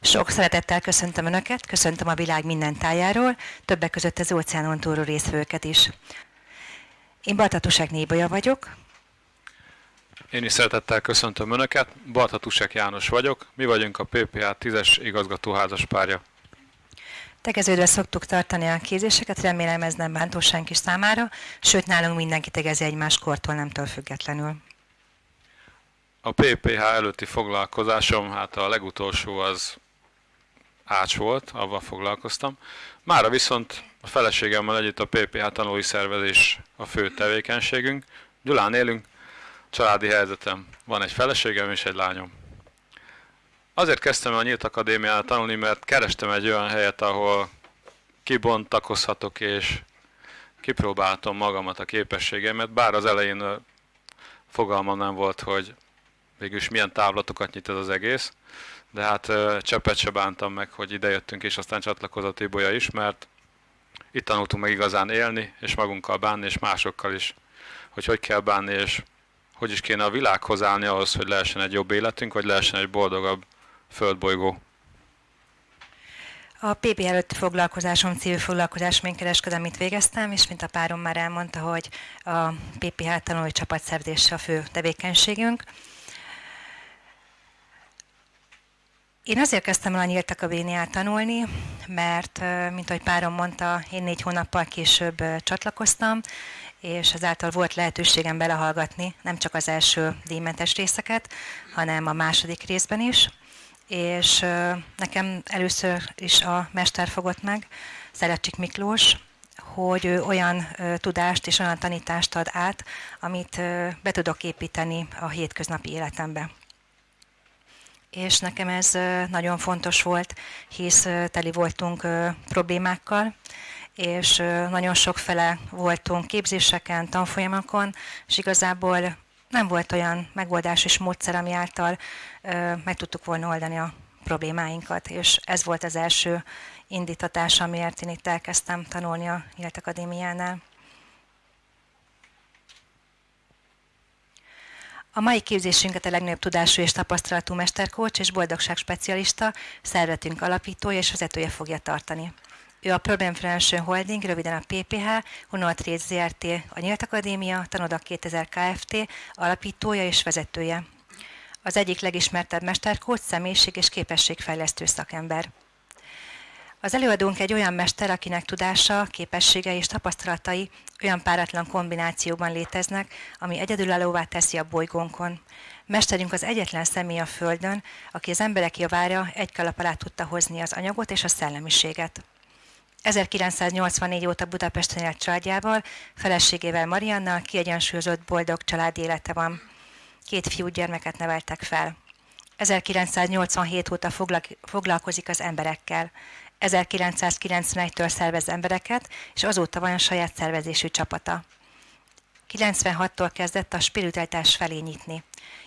Sok szeretettel köszöntöm Önöket, köszöntöm a világ minden tájáról, többek között az óceánon túlról részvőket is. Én Bartatusek Nébolya vagyok. Én is szeretettel köszöntöm Önöket, Bartatusek János vagyok, mi vagyunk a PPA 10-es igazgatóházas párja. Tegeződve szoktuk tartani a képzéseket, remélem ez nem bántó senki számára, sőt nálunk mindenki tegezi egymás kortól, nemtől függetlenül. A PPH előtti foglalkozásom, hát a legutolsó az ács volt, avval foglalkoztam. Mára viszont a feleségemmel együtt a PPH tanulói szervezés a fő tevékenységünk. Gyulán élünk, családi helyzetem. Van egy feleségem és egy lányom. Azért kezdtem el a Nyílt Akadémián tanulni, mert kerestem egy olyan helyet, ahol kibontakozhatok és kipróbáltam magamat a képességemet, bár az elején fogalmam nem volt, hogy végülis milyen távlatokat nyit ez az egész, de hát cseppet se bántam meg, hogy ide jöttünk, és aztán csatlakozott Ibolya is, mert itt tanultunk meg igazán élni, és magunkkal bánni, és másokkal is, hogy hogy kell bánni, és hogy is kéne a világhoz állni ahhoz, hogy lehessen egy jobb életünk, vagy lehessen egy boldogabb földbolygó. A PP előtti foglalkozásom civil foglalkozás kereskedelmit végeztem, és mint a párom már elmondta, hogy a PPH tanulói csapatszervezése a fő tevékenységünk. Én azért kezdtem el a Nyílt Akadémiát tanulni, mert, mint ahogy párom mondta, én négy hónappal később csatlakoztam, és ezáltal volt lehetőségem belehallgatni nem csak az első díjmentes részeket, hanem a második részben is. És nekem először is a mester fogott meg, Szerecsik Miklós, hogy ő olyan tudást és olyan tanítást ad át, amit be tudok építeni a hétköznapi életembe és nekem ez nagyon fontos volt, hisz teli voltunk problémákkal, és nagyon sokfele voltunk képzéseken, tanfolyamokon, és igazából nem volt olyan megoldás és módszer, ami által meg tudtuk volna oldani a problémáinkat, és ez volt az első indítatás, amiért én itt elkezdtem tanulni a Akadémiánál. A mai képzésünket a legnagyobb tudású és tapasztalatú mesterkócs és boldogság specialista, szervetünk alapítója és vezetője fogja tartani. Ő a Problem Financial Holding, röviden a PPH, Hunolt Rész ZRT, a Nyílt Akadémia, Tanodak 2000 Kft. alapítója és vezetője. Az egyik legismertebb mesterkócs, személyiség és képességfejlesztő szakember. Az előadónk egy olyan mester, akinek tudása, képessége és tapasztalatai olyan páratlan kombinációban léteznek, ami egyedülállóvá teszi a bolygónkon. Mesterünk az egyetlen személy a Földön, aki az emberek javára egy kalap alá tudta hozni az anyagot és a szellemiséget. 1984 óta Budapesten élt családjával, feleségével Mariannal kiegyensúlyozott boldog családi élete van. Két fiú gyermeket neveltek fel. 1987 óta foglalkozik az emberekkel. 1991-től szervez embereket, és azóta van a saját szervezésű csapata. 96-tól kezdett a spiritualitás felé nyitni.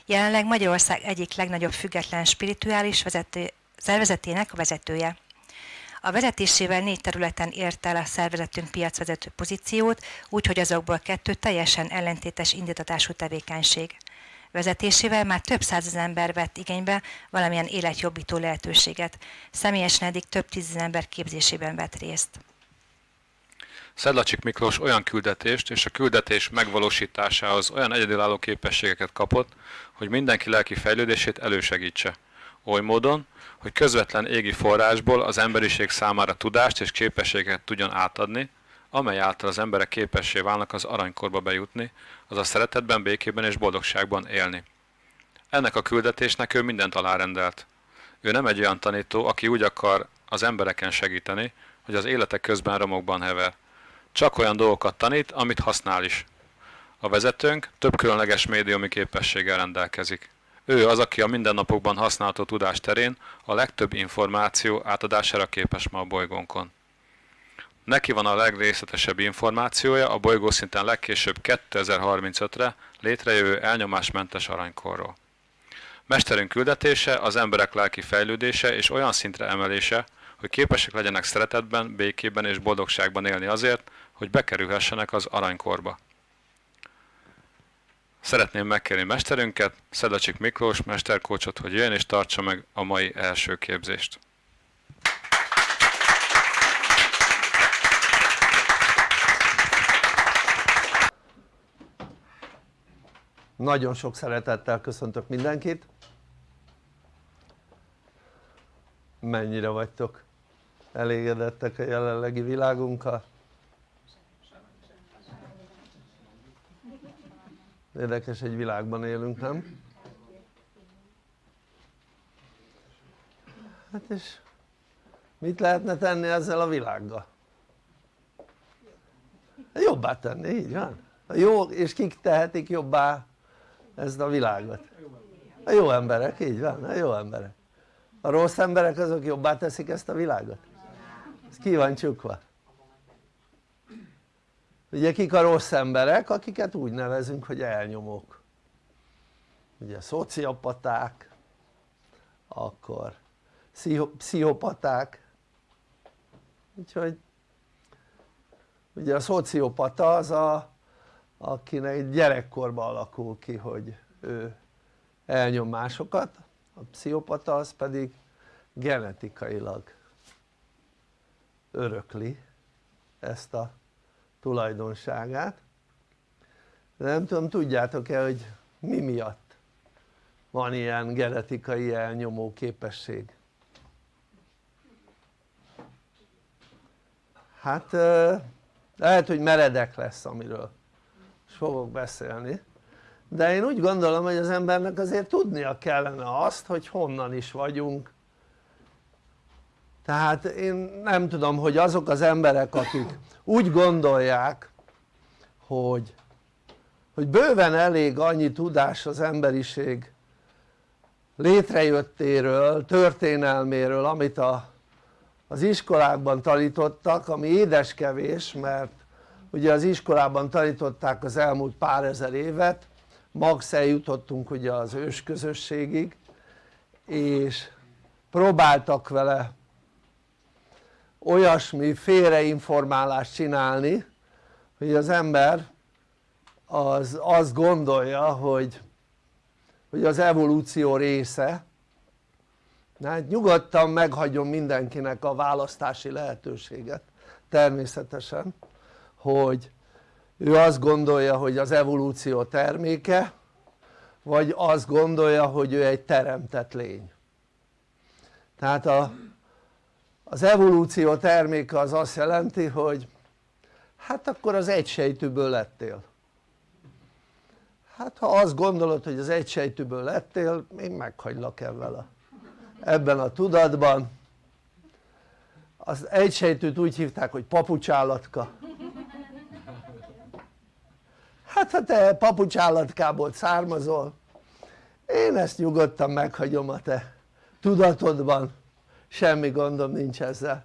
Jelenleg Magyarország egyik legnagyobb független spirituális vezető, szervezetének a vezetője. A vezetésével négy területen ért el a szervezetünk piacvezető pozíciót, úgyhogy azokból kettő teljesen ellentétes indítatású tevékenység vezetésével már több százezer ember vett igénybe valamilyen életjobbító lehetőséget. Személyesen eddig több tízezer ember képzésében vett részt. Szedlacsik Miklós olyan küldetést és a küldetés megvalósításához olyan egyedülálló képességeket kapott, hogy mindenki lelki fejlődését elősegítse. Oly módon, hogy közvetlen égi forrásból az emberiség számára tudást és képességet tudjon átadni, amely által az emberek képessé válnak az aranykorba bejutni, azaz szeretetben, békében és boldogságban élni. Ennek a küldetésnek ő mindent alárendelt. Ő nem egy olyan tanító, aki úgy akar az embereken segíteni, hogy az életek közben romokban hever. Csak olyan dolgokat tanít, amit használ is. A vezetőnk több különleges médiumi képességgel rendelkezik. Ő az, aki a mindennapokban használható tudás terén a legtöbb információ átadására képes ma a bolygónkon. Neki van a legrészletesebb információja a bolygószinten legkésőbb 2035-re létrejövő elnyomásmentes aranykorról. Mesterünk küldetése az emberek lelki fejlődése és olyan szintre emelése, hogy képesek legyenek szeretetben, békében és boldogságban élni azért, hogy bekerülhessenek az aranykorba. Szeretném megkérni mesterünket, Szedacsik Miklós mesterkócsot, hogy jöjjön és tartsa meg a mai első képzést. Nagyon sok szeretettel köszöntök mindenkit. Mennyire vagytok elégedettek a jelenlegi világunkkal? Érdekes, egy világban élünk, nem? Hát és mit lehetne tenni ezzel a világgal? Jobbá tenni, így van. Jó, és kik tehetik jobbá ezt a világot? A jó emberek, így van, a jó emberek. A rossz emberek azok jobbá teszik ezt a világot? Ez ki van csukva? ugye kik a rossz emberek? akiket úgy nevezünk hogy elnyomók ugye szociopaták akkor pszichopaták úgyhogy ugye a szociopata az a akinek gyerekkorban alakul ki hogy ő elnyom másokat a pszichopata az pedig genetikailag örökli ezt a tulajdonságát. Nem tudom tudjátok-e hogy mi miatt van ilyen genetikai elnyomó képesség? Hát lehet hogy meredek lesz amiről fogok beszélni. De én úgy gondolom hogy az embernek azért tudnia kellene azt hogy honnan is vagyunk. Tehát én nem tudom hogy azok az emberek akik úgy gondolják hogy, hogy bőven elég annyi tudás az emberiség létrejöttéről, történelméről amit a, az iskolákban tanítottak ami édeskevés mert ugye az iskolában tanították az elmúlt pár ezer évet max eljutottunk ugye az ősközösségig és próbáltak vele olyasmi félreinformálást csinálni hogy az ember az azt gondolja hogy, hogy az evolúció része. Hát nyugodtan meghagyom mindenkinek a választási lehetőséget természetesen hogy ő azt gondolja hogy az evolúció terméke vagy azt gondolja hogy ő egy teremtett lény. Tehát a az evolúció terméke az azt jelenti hogy hát akkor az egysejtűből lettél. Hát ha azt gondolod hogy az egysejtűből lettél én meghagylak ebben a, ebben a tudatban. Az egysejtűt úgy hívták hogy papucsállatka hát ha te papucsállatkából származol én ezt nyugodtan meghagyom a te tudatodban. Semmi gondom nincs ezzel.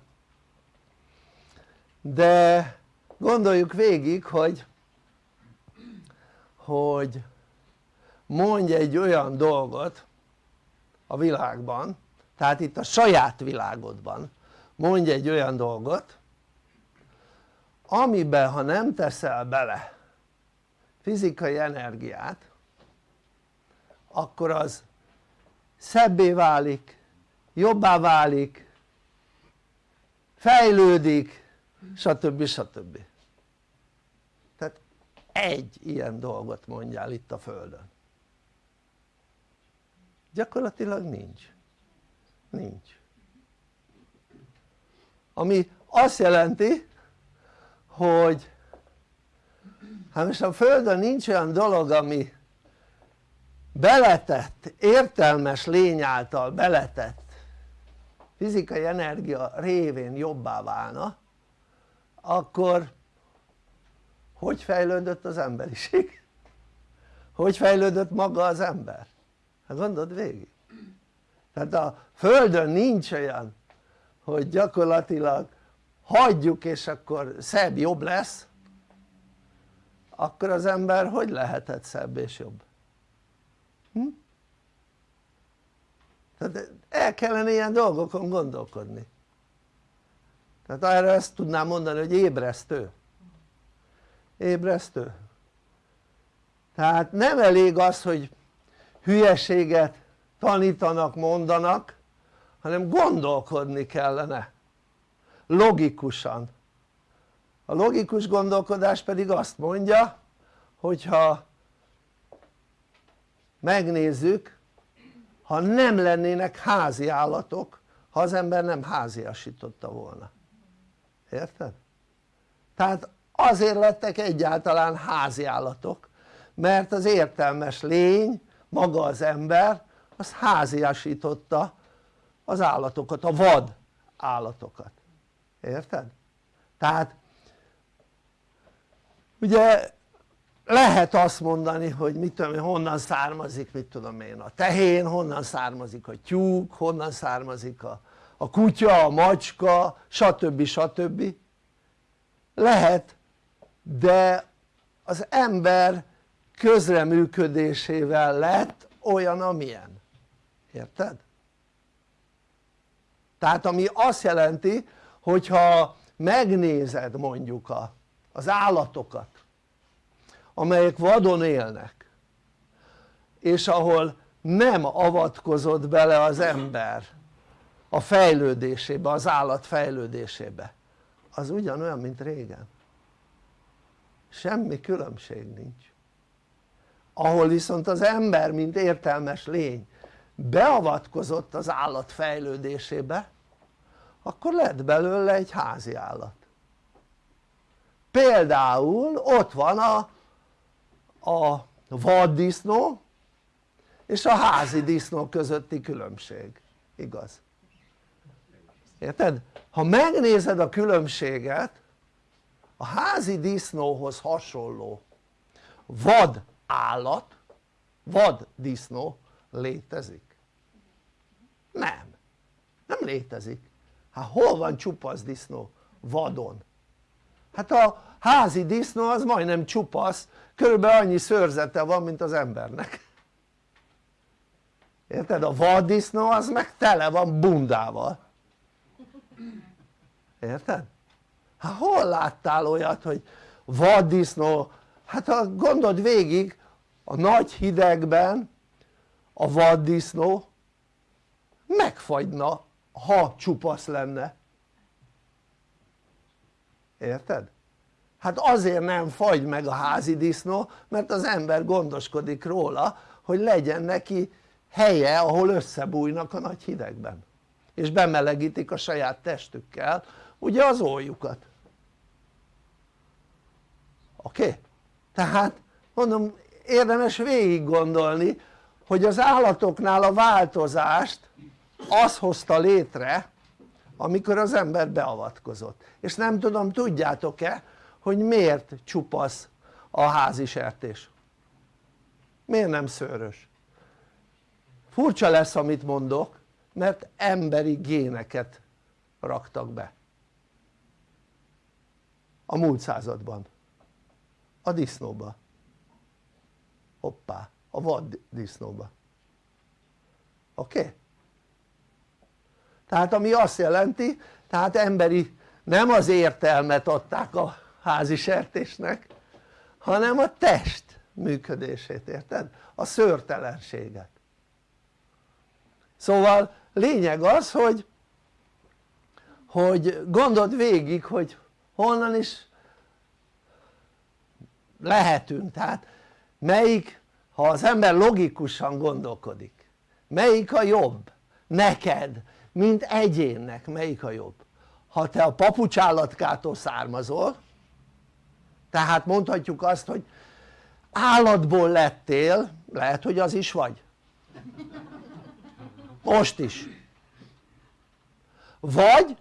De gondoljuk végig hogy hogy mondj egy olyan dolgot a világban tehát itt a saját világodban mondj egy olyan dolgot amiben ha nem teszel bele fizikai energiát akkor az szebbé válik jobbá válik fejlődik stb. stb. tehát egy ilyen dolgot mondjál itt a földön gyakorlatilag nincs nincs ami azt jelenti hogy hát most a földön nincs olyan dolog ami beletett, értelmes lény által beletett fizikai energia révén jobbá válna akkor hogy fejlődött az emberiség? hogy fejlődött maga az ember? hát gondold végig tehát a földön nincs olyan hogy gyakorlatilag hagyjuk és akkor szebb jobb lesz akkor az ember hogy lehetett szebb és jobb? Hm? tehát el kellene ilyen dolgokon gondolkodni. Tehát erre ezt tudnám mondani hogy ébresztő. Ébresztő. Tehát nem elég az hogy hülyeséget tanítanak, mondanak hanem gondolkodni kellene. Logikusan a logikus gondolkodás pedig azt mondja hogyha megnézzük ha nem lennének házi állatok ha az ember nem háziasította volna érted? tehát azért lettek egyáltalán házi állatok mert az értelmes lény maga az ember az háziasította az állatokat, a vad állatokat érted? tehát ugye lehet azt mondani hogy mit tudom én honnan származik mit tudom én a tehén, honnan származik a tyúk, honnan származik a, a kutya, a macska stb. stb. lehet de az ember közreműködésével lett olyan amilyen érted? tehát ami azt jelenti hogyha megnézed mondjuk a, az állatokat amelyek vadon élnek és ahol nem avatkozott bele az ember a fejlődésébe, az állat fejlődésébe. Az ugyanolyan mint régen. Semmi különbség nincs. Ahol viszont az ember mint értelmes lény beavatkozott az állat fejlődésébe akkor lett belőle egy házi állat például ott van a, a vaddisznó és a házi disznó közötti különbség, igaz? érted? ha megnézed a különbséget a házi disznóhoz hasonló vad állat, vad disznó létezik? nem, nem létezik hát hol van csupasz disznó? vadon hát a házi disznó az majdnem csupasz körülbelül annyi szőrzete van mint az embernek érted? a vaddisznó az meg tele van bundával érted? hát hol láttál olyat hogy vaddisznó hát ha gondold végig a nagy hidegben a vaddisznó megfagyna ha csupasz lenne érted? Hát azért nem fagy meg a házi disznó mert az ember gondoskodik róla hogy legyen neki helye ahol összebújnak a nagy hidegben és bemelegítik a saját testükkel ugye az óljukat oké? Okay? tehát mondom érdemes végig gondolni hogy az állatoknál a változást az hozta létre amikor az ember beavatkozott és nem tudom tudjátok-e hogy miért csupasz a házi sertés? Miért nem szőrös? Furcsa lesz amit mondok mert emberi géneket raktak be. A múlt században. A disznóba. Hoppá a vad disznóba. Oké? Okay? tehát ami azt jelenti tehát emberi nem az értelmet adták a házi sertésnek hanem a test működését érted? a szőrtelenséget szóval lényeg az hogy hogy gondold végig hogy honnan is lehetünk. Tehát melyik ha az ember logikusan gondolkodik melyik a jobb? Neked mint egyénnek melyik a jobb? Ha te a papucsállatkától származol tehát mondhatjuk azt hogy állatból lettél lehet hogy az is vagy. Most is. Vagy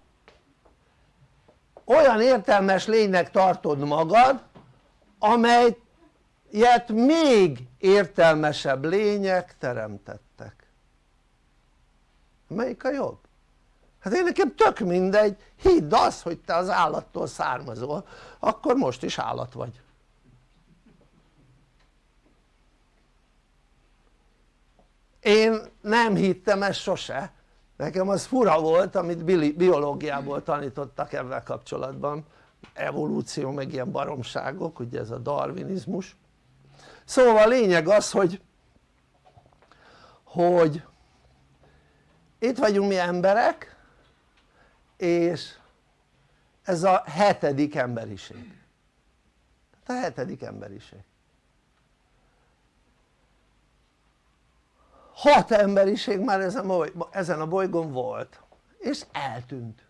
olyan értelmes lénynek tartod magad amelyet még értelmesebb lények teremtettek. Melyik a jobb? Hát én nekem tök mindegy, hidd azt hogy te az állattól származol. Akkor most is állat vagy. Én nem hittem ezt sose. Nekem az fura volt amit biológiából tanítottak ebben kapcsolatban. Evolúció meg ilyen baromságok ugye ez a darwinizmus. Szóval a lényeg az hogy hogy itt vagyunk mi emberek és ez a hetedik emberiség. A hetedik emberiség. Hat emberiség már ezen, a bolygón volt és eltűnt.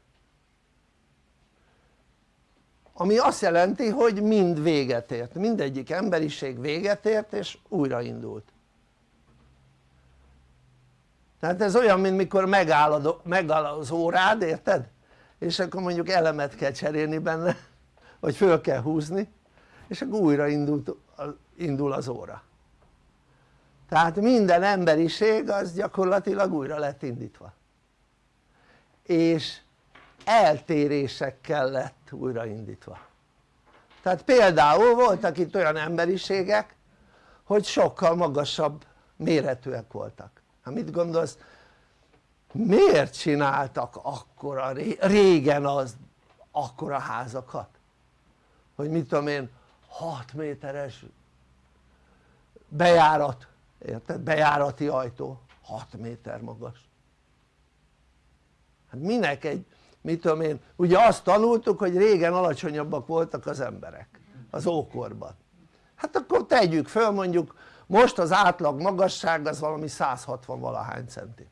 Ami azt jelenti hogy mind véget ért, mindegyik emberiség véget ért és újraindult. Tehát ez olyan mint mikor megáll az órád érted? És akkor mondjuk elemet kell cserélni benne vagy föl kell húzni és akkor újra indult, indul az óra. Tehát minden emberiség az gyakorlatilag újra lett indítva. És eltérésekkel lett újraindítva tehát például voltak itt olyan emberiségek hogy sokkal magasabb méretűek voltak. Hát mit gondolsz miért csináltak akkora régen az akkora házakat? Hogy mit tudom én 6 méteres bejárat érted? bejárati ajtó. 6 méter magas. Hát minek egy mit tudom én ugye azt tanultuk hogy régen alacsonyabbak voltak az emberek az ókorban. Hát akkor tegyük föl mondjuk most az átlag magasság az valami 160 valahány centi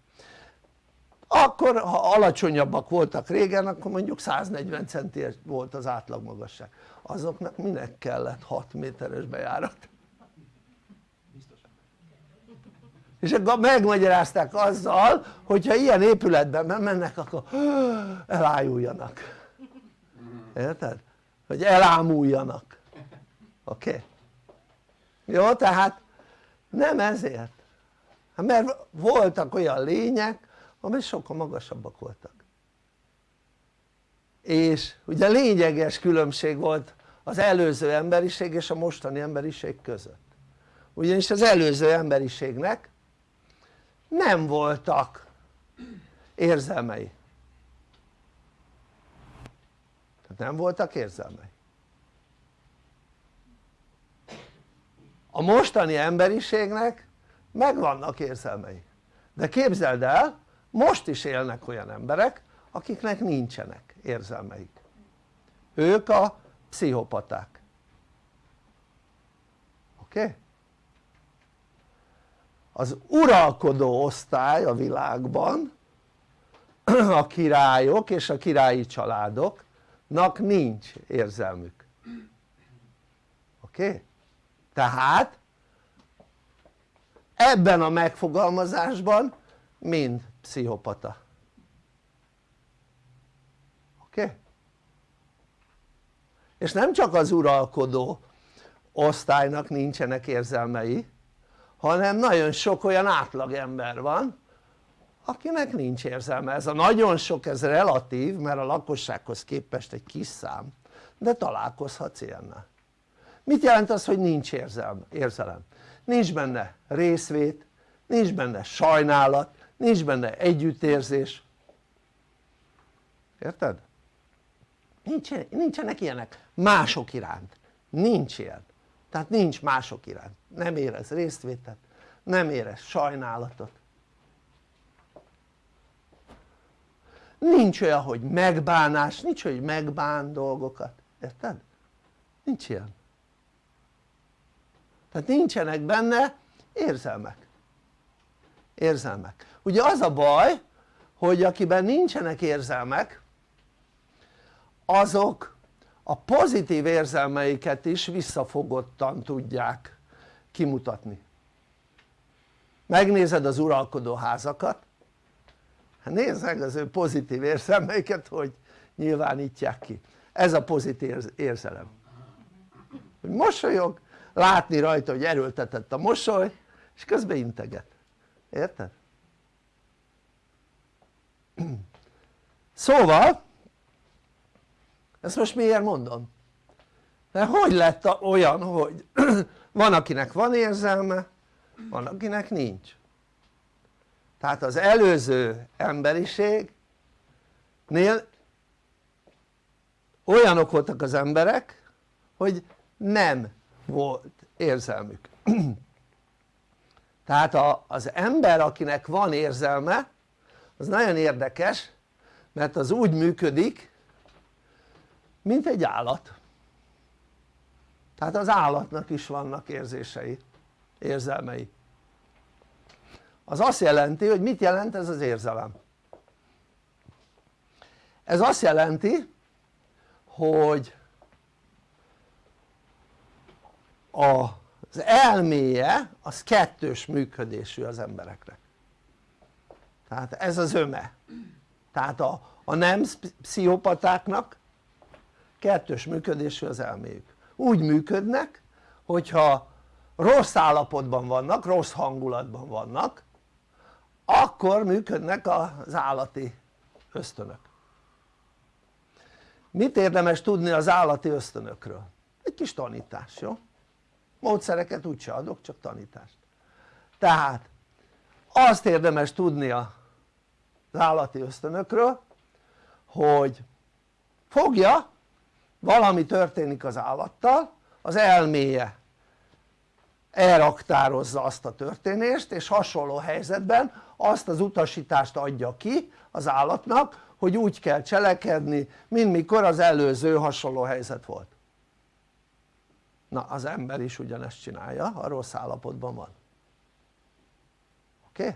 akkor ha alacsonyabbak voltak régen akkor mondjuk 140 centi volt az átlag magasság azoknak minek kellett 6 méteres bejárat? és akkor megmagyarázták azzal hogyha ilyen épületben mennek akkor elájuljanak érted? hogy elámuljanak oké? Okay? jó tehát nem ezért hát mert voltak olyan lények amely sokkal magasabbak voltak. És ugye lényeges különbség volt az előző emberiség és a mostani emberiség között. Ugyanis az előző emberiségnek nem voltak érzelmei. Tehát nem voltak érzelmei. A mostani emberiségnek megvannak érzelmei. De képzeld el most is élnek olyan emberek akiknek nincsenek érzelmeik ők a pszichopaták oké? Az uralkodó osztály a világban a királyok és a királyi családoknak nincs érzelmük oké? Tehát ebben a megfogalmazásban mind pszichopata oké? És nem csak az uralkodó osztálynak nincsenek érzelmei hanem nagyon sok olyan átlagember van akinek nincs érzelme, ez a nagyon sok ez relatív mert a lakossághoz képest egy kis szám de találkozhatsz ilyennel mit jelent az hogy nincs érzelme, érzelem? nincs benne részvét, nincs benne sajnálat, nincs benne együttérzés. Érted? nincsenek ilyenek mások iránt, nincs ilyen. Tehát nincs mások iránt, nem érez résztvétet, nem érez sajnálatot. Nincs olyan hogy megbánás, nincs hogy megbán dolgokat, érted? nincs ilyen. Tehát nincsenek benne érzelmek. Érzelmek, ugye az a baj hogy akiben nincsenek érzelmek azok a pozitív érzelmeiket is visszafogottan tudják kimutatni. Megnézed az uralkodó házakat hát nézd meg az ő pozitív érzelmeiket hogy nyilvánítják ki. Ez a pozitív érzelem. Hogy mosolyog látni rajta hogy erőltetett a mosoly és közben integet, érted? Szóval ezt most miért mondom? mert hogy lett olyan hogy van akinek van érzelme van akinek nincs tehát az előző emberiségnél olyanok voltak az emberek hogy nem volt érzelmük tehát az ember akinek van érzelme az nagyon érdekes mert az úgy működik mint egy állat. Tehát az állatnak is vannak érzései, érzelmei. Az azt jelenti hogy mit jelent ez az érzelem? ez azt jelenti hogy az elméje az kettős működésű az embereknek tehát ez az öme tehát a, a nem pszichopatáknak kettős működésű az elméjük úgy működnek hogyha rossz állapotban vannak, rossz hangulatban vannak akkor működnek az állati ösztönök mit érdemes tudni az állati ösztönökről? egy kis tanítás, jó? módszereket úgyse adok, csak tanítást tehát azt érdemes tudni az állati ösztönökről hogy fogja valami történik az állattal az elméje elraktározza azt a történést és hasonló helyzetben azt az utasítást adja ki az állatnak hogy úgy kell cselekedni mint mikor az előző hasonló helyzet volt na az ember is ugyanezt csinálja a rossz állapotban van oké? Okay?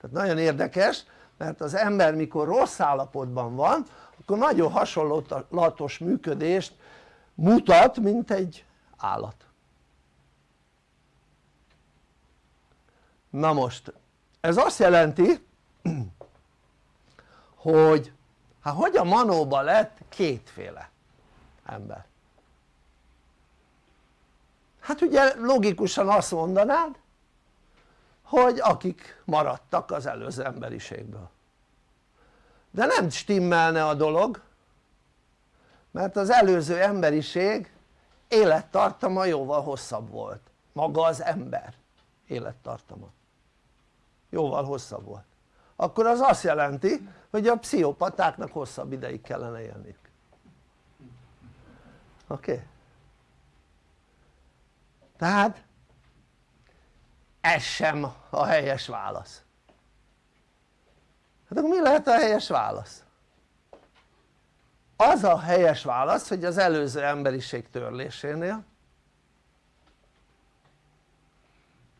tehát nagyon érdekes mert az ember mikor rossz állapotban van akkor nagyon hasonlatos működést mutat mint egy állat. Na most ez azt jelenti hogy hát hogy a manóba lett kétféle ember? Hát ugye logikusan azt mondanád hogy akik maradtak az előző emberiségből de nem stimmelne a dolog mert az előző emberiség élettartama jóval hosszabb volt maga az ember élettartama jóval hosszabb volt akkor az azt jelenti hogy a pszichopatáknak hosszabb ideig kellene élniük oké? Okay? tehát ez sem a helyes válasz hát akkor mi lehet a helyes válasz? az a helyes válasz hogy az előző emberiség törlésénél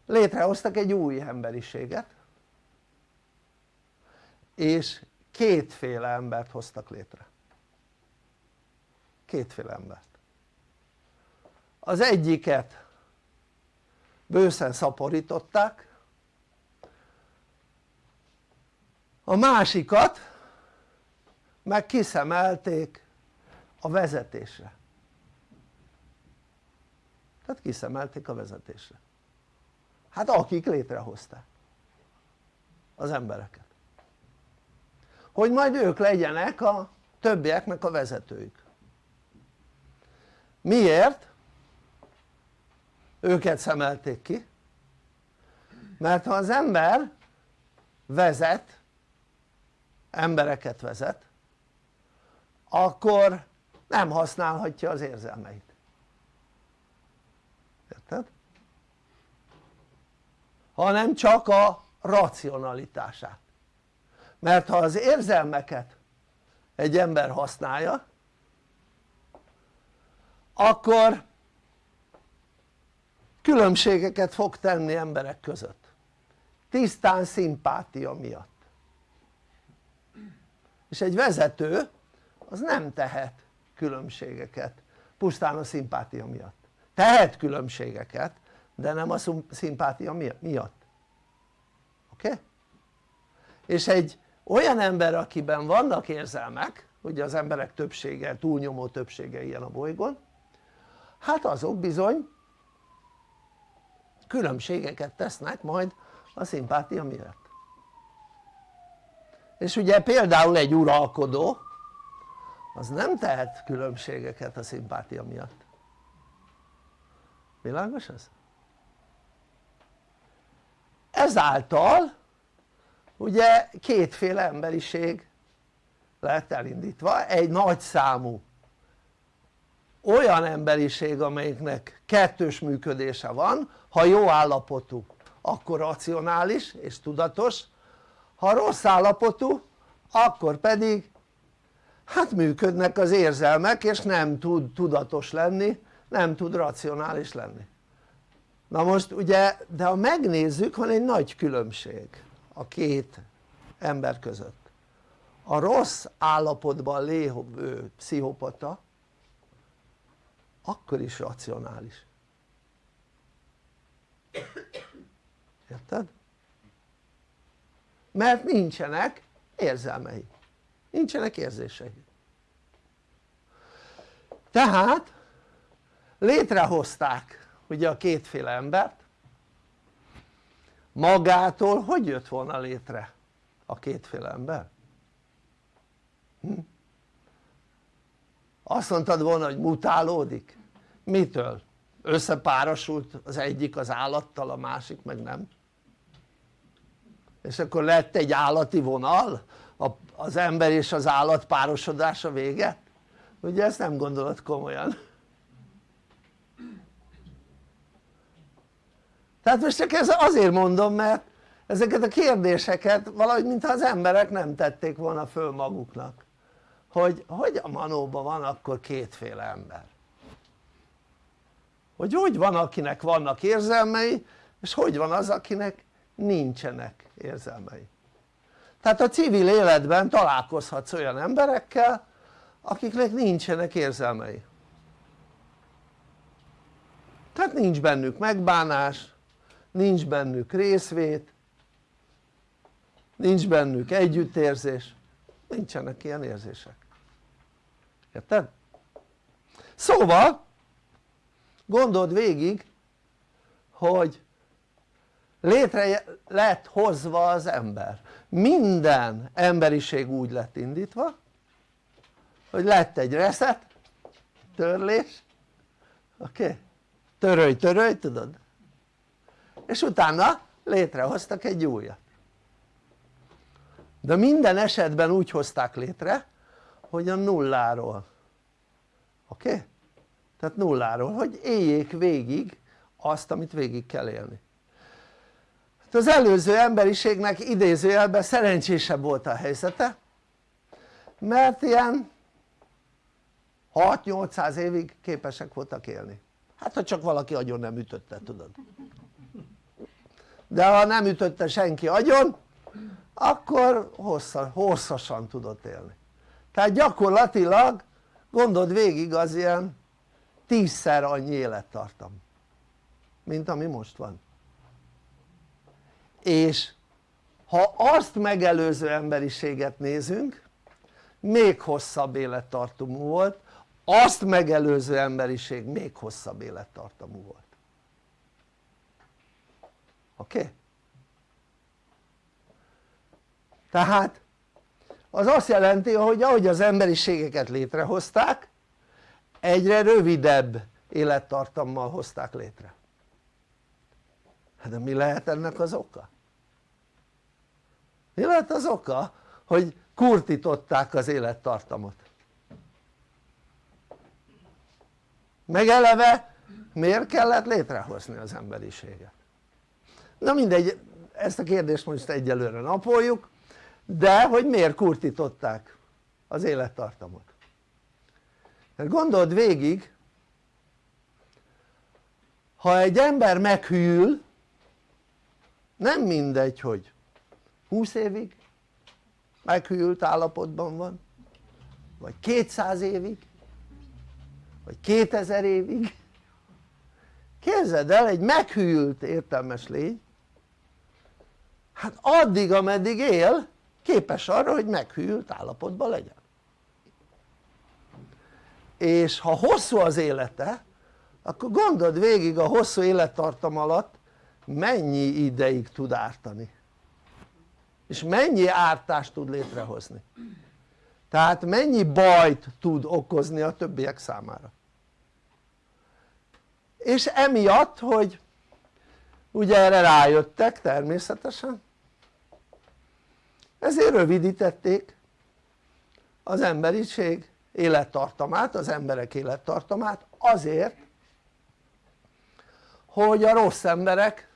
létrehoztak egy új emberiséget és kétféle embert hoztak létre kétféle embert az egyiket bőszen szaporították a másikat meg kiszemelték a vezetésre. Tehát kiszemelték a vezetésre. Hát akik létrehozták? Az embereket. Hogy majd ők legyenek a többieknek a vezetőjük miért? őket szemelték ki. Mert ha az ember vezet embereket vezet akkor nem használhatja az érzelmeit. Érted? hanem csak a racionalitását. Mert ha az érzelmeket egy ember használja akkor különbségeket fog tenni emberek között. Tisztán szimpátia miatt és egy vezető az nem tehet különbségeket pusztán a szimpátia miatt tehet különbségeket de nem a szimpátia miatt oké? Okay? és egy olyan ember akiben vannak érzelmek ugye az emberek többsége, túlnyomó többsége ilyen a bolygón hát azok bizony különbségeket tesznek majd a szimpátia miatt és ugye például egy uralkodó az nem tehet különbségeket a szimpátia miatt. Világos ez? ezáltal ugye kétféle emberiség lett elindítva. Egy nagy számú olyan emberiség amelyiknek kettős működése van. Ha jó állapotú akkor racionális és tudatos ha rossz állapotú akkor pedig hát működnek az érzelmek és nem tud tudatos lenni nem tud racionális lenni. Na most ugye de ha megnézzük van egy nagy különbség a két ember között. A rossz állapotban lévő pszichopata akkor is racionális. Érted? Mert nincsenek érzelmei nincsenek érzései tehát létrehozták ugye a kétféle embert magától hogy jött volna létre a kétféle ember? Hm? azt mondtad volna hogy mutálódik? mitől? összepárosult az egyik az állattal a másik meg nem és akkor lett egy állati vonal az ember és az állat párosodása vége? ugye ezt nem gondolod komolyan. Tehát most csak ez azért mondom mert ezeket a kérdéseket valahogy mintha az emberek nem tették volna föl maguknak. Hogy hogy a manóban van akkor kétféle ember? Hogy hogy van akinek vannak érzelmei és hogy van az akinek nincsenek érzelmei. Tehát a civil életben találkozhatsz olyan emberekkel akiknek nincsenek érzelmei. Tehát nincs bennük megbánás nincs bennük részvét nincs bennük együttérzés nincsenek ilyen érzések. Érted? szóval gondold végig hogy létre lett hozva az ember minden emberiség úgy lett indítva hogy lett egy reset törlés oké? Okay? törölj törölj tudod? és utána létrehoztak egy újat de minden esetben úgy hozták létre hogy a nulláról oké? Okay? tehát nulláról hogy éljék végig azt amit végig kell élni hát az előző emberiségnek idézőjelben szerencsésebb volt a helyzete mert ilyen 6-800 évig képesek voltak élni. Hát ha csak valaki agyon nem ütötte tudod. De ha nem ütötte senki agyon akkor hosszasan tudott élni. Tehát gyakorlatilag gondold végig az ilyen tízszer annyi élettartam mint ami most van és ha azt megelőző emberiséget nézünk még hosszabb élettartamú volt azt megelőző emberiség még hosszabb élettartamú volt oké? Tehát az azt jelenti hogy ahogy az emberiségeket létrehozták egyre rövidebb élettartammal hozták létre hát de mi lehet ennek az oka? Mi lehet az oka hogy kurtították az élettartamot? meg eleve miért kellett létrehozni az emberiséget? na mindegy ezt a kérdést most egyelőre napoljuk de hogy miért kurtították az élettartamot mert gondold végig ha egy ember meghűl nem mindegy hogy 20 évig meghűlt állapotban van? Vagy 200 évig? Vagy 2000 évig? Képzeld el egy meghűlt értelmes lény hát addig ameddig él képes arra hogy meghűlt állapotban legyen. És ha hosszú az élete akkor gondold végig a hosszú élettartam alatt mennyi ideig tud ártani és mennyi ártást tud létrehozni? Tehát mennyi bajt tud okozni a többiek számára? És emiatt hogy ugye erre rájöttek természetesen ezért rövidítették az emberiség élettartamát, az emberek élettartamát azért hogy a rossz emberek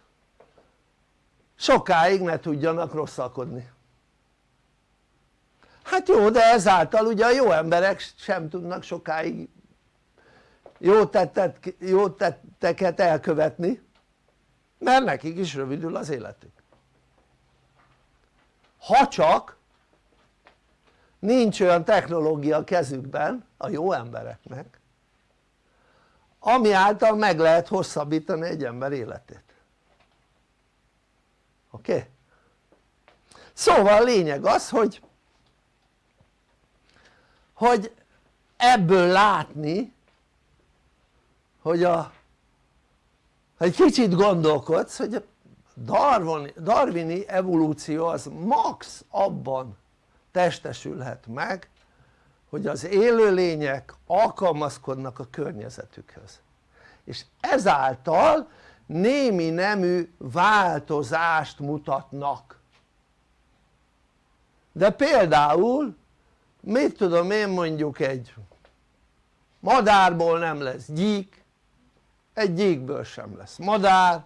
sokáig ne tudjanak rosszalkodni hát jó de ezáltal ugye a jó emberek sem tudnak sokáig jó, tettet, jó tetteket elkövetni mert nekik is rövidül az életük. Ha csak nincs olyan technológia kezükben a jó embereknek ami által meg lehet hosszabbítani egy ember életét oké? Okay? szóval a lényeg az hogy hogy ebből látni hogy a ha egy kicsit gondolkodsz hogy a darwini, darwini evolúció az max abban testesülhet meg hogy az élőlények alkalmazkodnak a környezetükhöz és ezáltal némi nemű változást mutatnak. De például mit tudom én mondjuk egy madárból nem lesz gyík egy gyíkből sem lesz madár.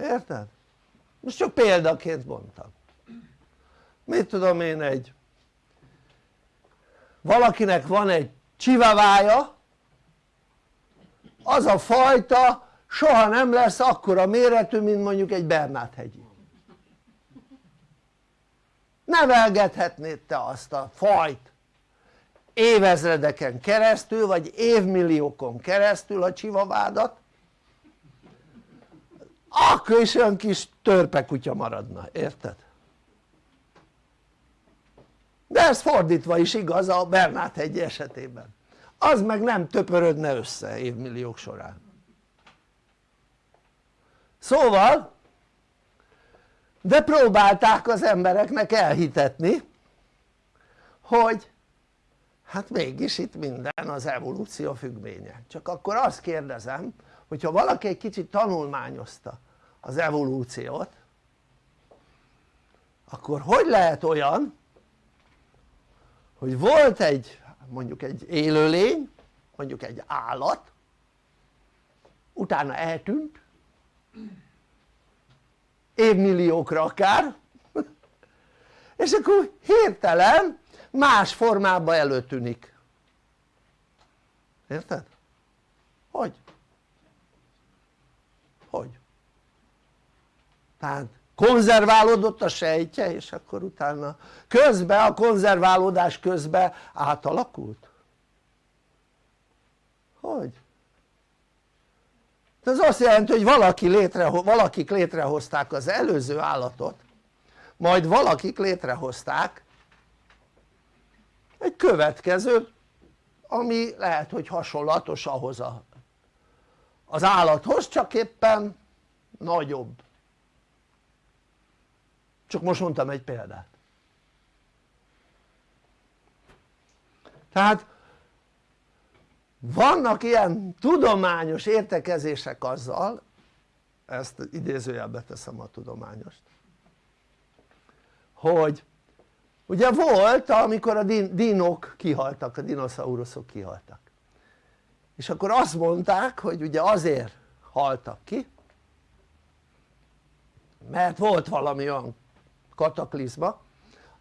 Érted? most csak példaként mondtam. Mit tudom én egy valakinek van egy csivavája az a fajta soha nem lesz akkora méretű mint mondjuk egy Bernát-hegyi nevelgethetnéd te azt a fajt. Évezredeken keresztül vagy évmilliókon keresztül a csivavádat. Akkor is olyan kis törpekutya maradna, érted? de ez fordítva is igaz a Bernát hegy esetében. Az meg nem töpörödne össze évmilliók során szóval de próbálták az embereknek elhitetni hogy hát mégis itt minden az evolúció függvénye. Csak akkor azt kérdezem hogyha valaki egy kicsit tanulmányozta az evolúciót akkor hogy lehet olyan hogy volt egy mondjuk egy élőlény mondjuk egy állat utána eltűnt évmilliókra akár és akkor hirtelen más formában előtűnik érted? hogy? hogy? tehát konzerválódott a sejtje és akkor utána közben a konzerválódás közben átalakult? hogy? Ez azt jelenti hogy valaki létre, valakik létrehozták az előző állatot majd valakik létrehozták egy következő ami lehet hogy hasonlatos ahhoz a, az állathoz csak éppen nagyobb. Csak most mondtam egy példát. Tehát vannak ilyen tudományos értekezések azzal ezt idézőjelbe teszem a tudományost hogy ugye volt amikor a dinok kihaltak, a dinoszauruszok kihaltak. És akkor azt mondták hogy ugye azért haltak ki mert volt valami olyan kataklizma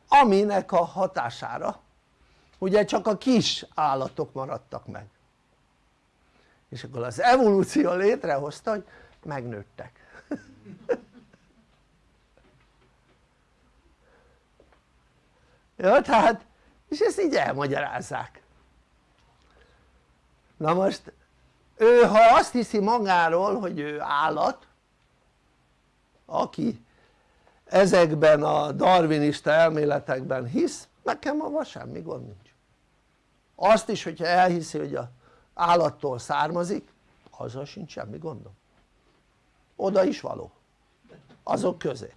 aminek a hatására ugye csak a kis állatok maradtak meg és akkor az evolúció létrehozta hogy megnőttek. Jó tehát és ezt így elmagyarázzák. Na most ő ha azt hiszi magáról hogy ő állat aki ezekben a darwinista elméletekben hisz nekem avval semmi gond nincs. Azt is hogyha elhiszi hogy a állattól származik azzal sincs semmi gondom. Oda is való. Azok közé.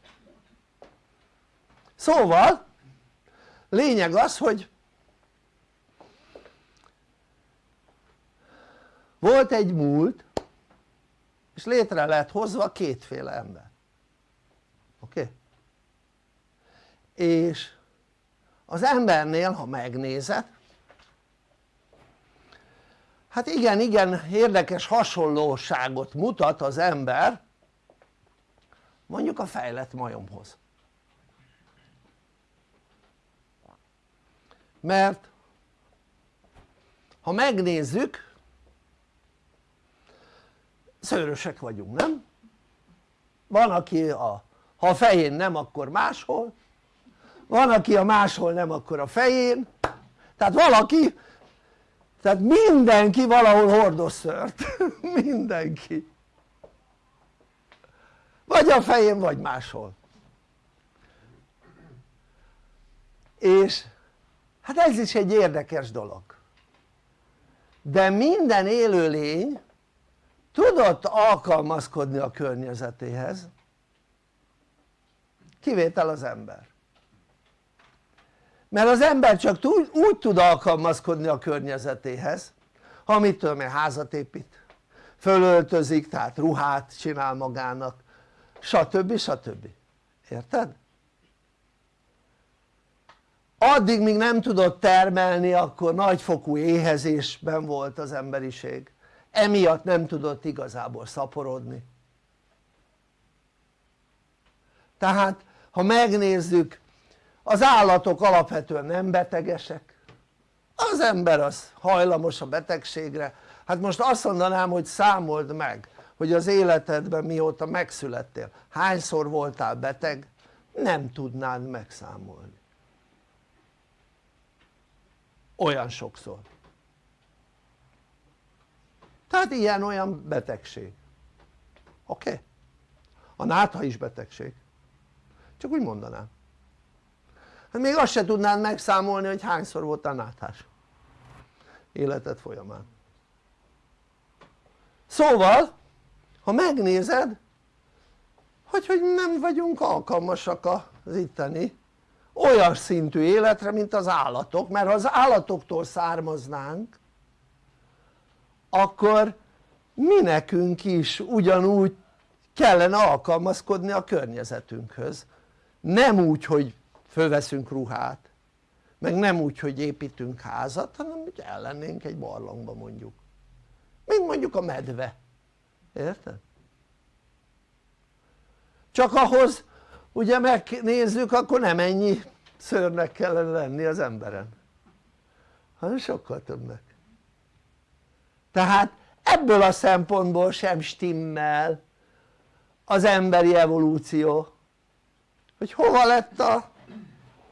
Szóval lényeg az hogy volt egy múlt és létre lett hozva kétféle ember. Oké? És az embernél ha megnézed hát igen igen érdekes hasonlóságot mutat az ember mondjuk a fejlett majomhoz. Mert ha megnézzük szőrösek vagyunk nem? van aki a, ha a fején nem akkor máshol. Van aki a máshol nem akkor a fején. Tehát valaki tehát mindenki valahol hordoz szört. Mindenki. Vagy a fején vagy máshol. És hát ez is egy érdekes dolog. De minden élőlény tudott alkalmazkodni a környezetéhez. Kivétel az ember mert az ember csak úgy, úgy tud alkalmazkodni a környezetéhez ha mit tudom én házat épít fölöltözik tehát ruhát csinál magának stb. stb. érted? addig míg nem tudott termelni akkor nagyfokú éhezésben volt az emberiség emiatt nem tudott igazából szaporodni tehát ha megnézzük az állatok alapvetően nem betegesek. Az ember az hajlamos a betegségre. Hát most azt mondanám hogy számold meg hogy az életedben mióta megszülettél hányszor voltál beteg nem tudnád megszámolni. Olyan sokszor. Tehát ilyen-olyan betegség. Oké? Okay? a nátha is betegség. Csak úgy mondanám hát még azt se tudnád megszámolni hogy hányszor voltál náthás életed folyamán. Szóval ha megnézed hogy, hogy nem vagyunk alkalmasak az itteni olyan szintű életre mint az állatok mert ha az állatoktól származnánk akkor mi nekünk is ugyanúgy kellene alkalmazkodni a környezetünkhöz. Nem úgy hogy fölveszünk ruhát. Meg nem úgy hogy építünk házat hanem hogy ellennénk egy barlangba mondjuk. Mint mondjuk a medve. Érted? csak ahhoz ugye megnézzük akkor nem ennyi szörnek kellene lenni az emberen. Hanem sokkal többnek. Tehát ebből a szempontból sem stimmel az emberi evolúció hogy hova lett a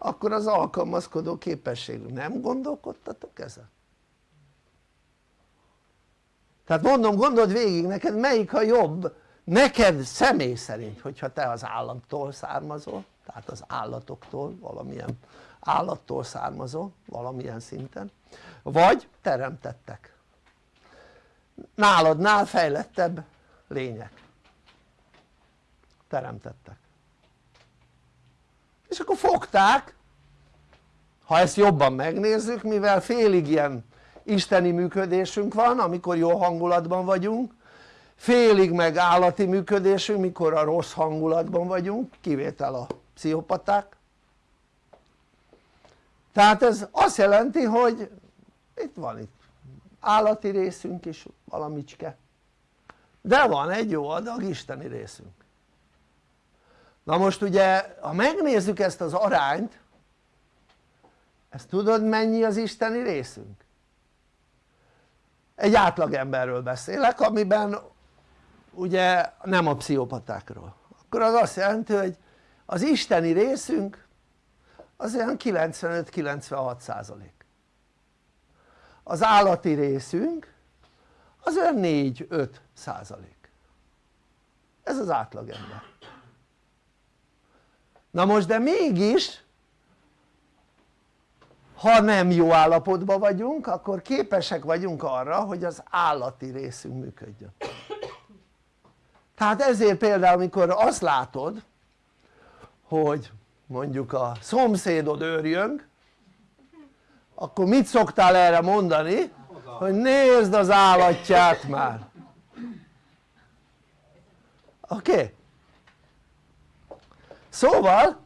akkor az alkalmazkodó képesség, nem gondolkodtatok ezen? tehát mondom gondold végig neked melyik a jobb? Neked személy szerint hogyha te az állattól származol tehát az állatoktól valamilyen állattól származol valamilyen szinten vagy teremtettek. Náladnál fejlettebb lények. Teremtettek és akkor fogták. Ha ezt jobban megnézzük mivel félig ilyen isteni működésünk van amikor jó hangulatban vagyunk félig meg állati működésünk mikor a rossz hangulatban vagyunk kivétel a pszichopaták. Tehát ez azt jelenti hogy itt van itt állati részünk is valamicske. De van egy jó adag isteni részünk na most ugye ha megnézzük ezt az arányt ezt tudod mennyi az isteni részünk? egy átlagemberről beszélek amiben ugye nem a pszichopatákról. Akkor az azt jelenti hogy az isteni részünk az olyan 95-96 százalék. Az állati részünk az olyan 4-5 százalék. Ez az átlagember na most de mégis ha nem jó állapotban vagyunk akkor képesek vagyunk arra hogy az állati részünk működjön tehát ezért például amikor azt látod hogy mondjuk a szomszédod őrjönk akkor mit szoktál erre mondani? hogy nézd az állatját már oké? Okay? Szóval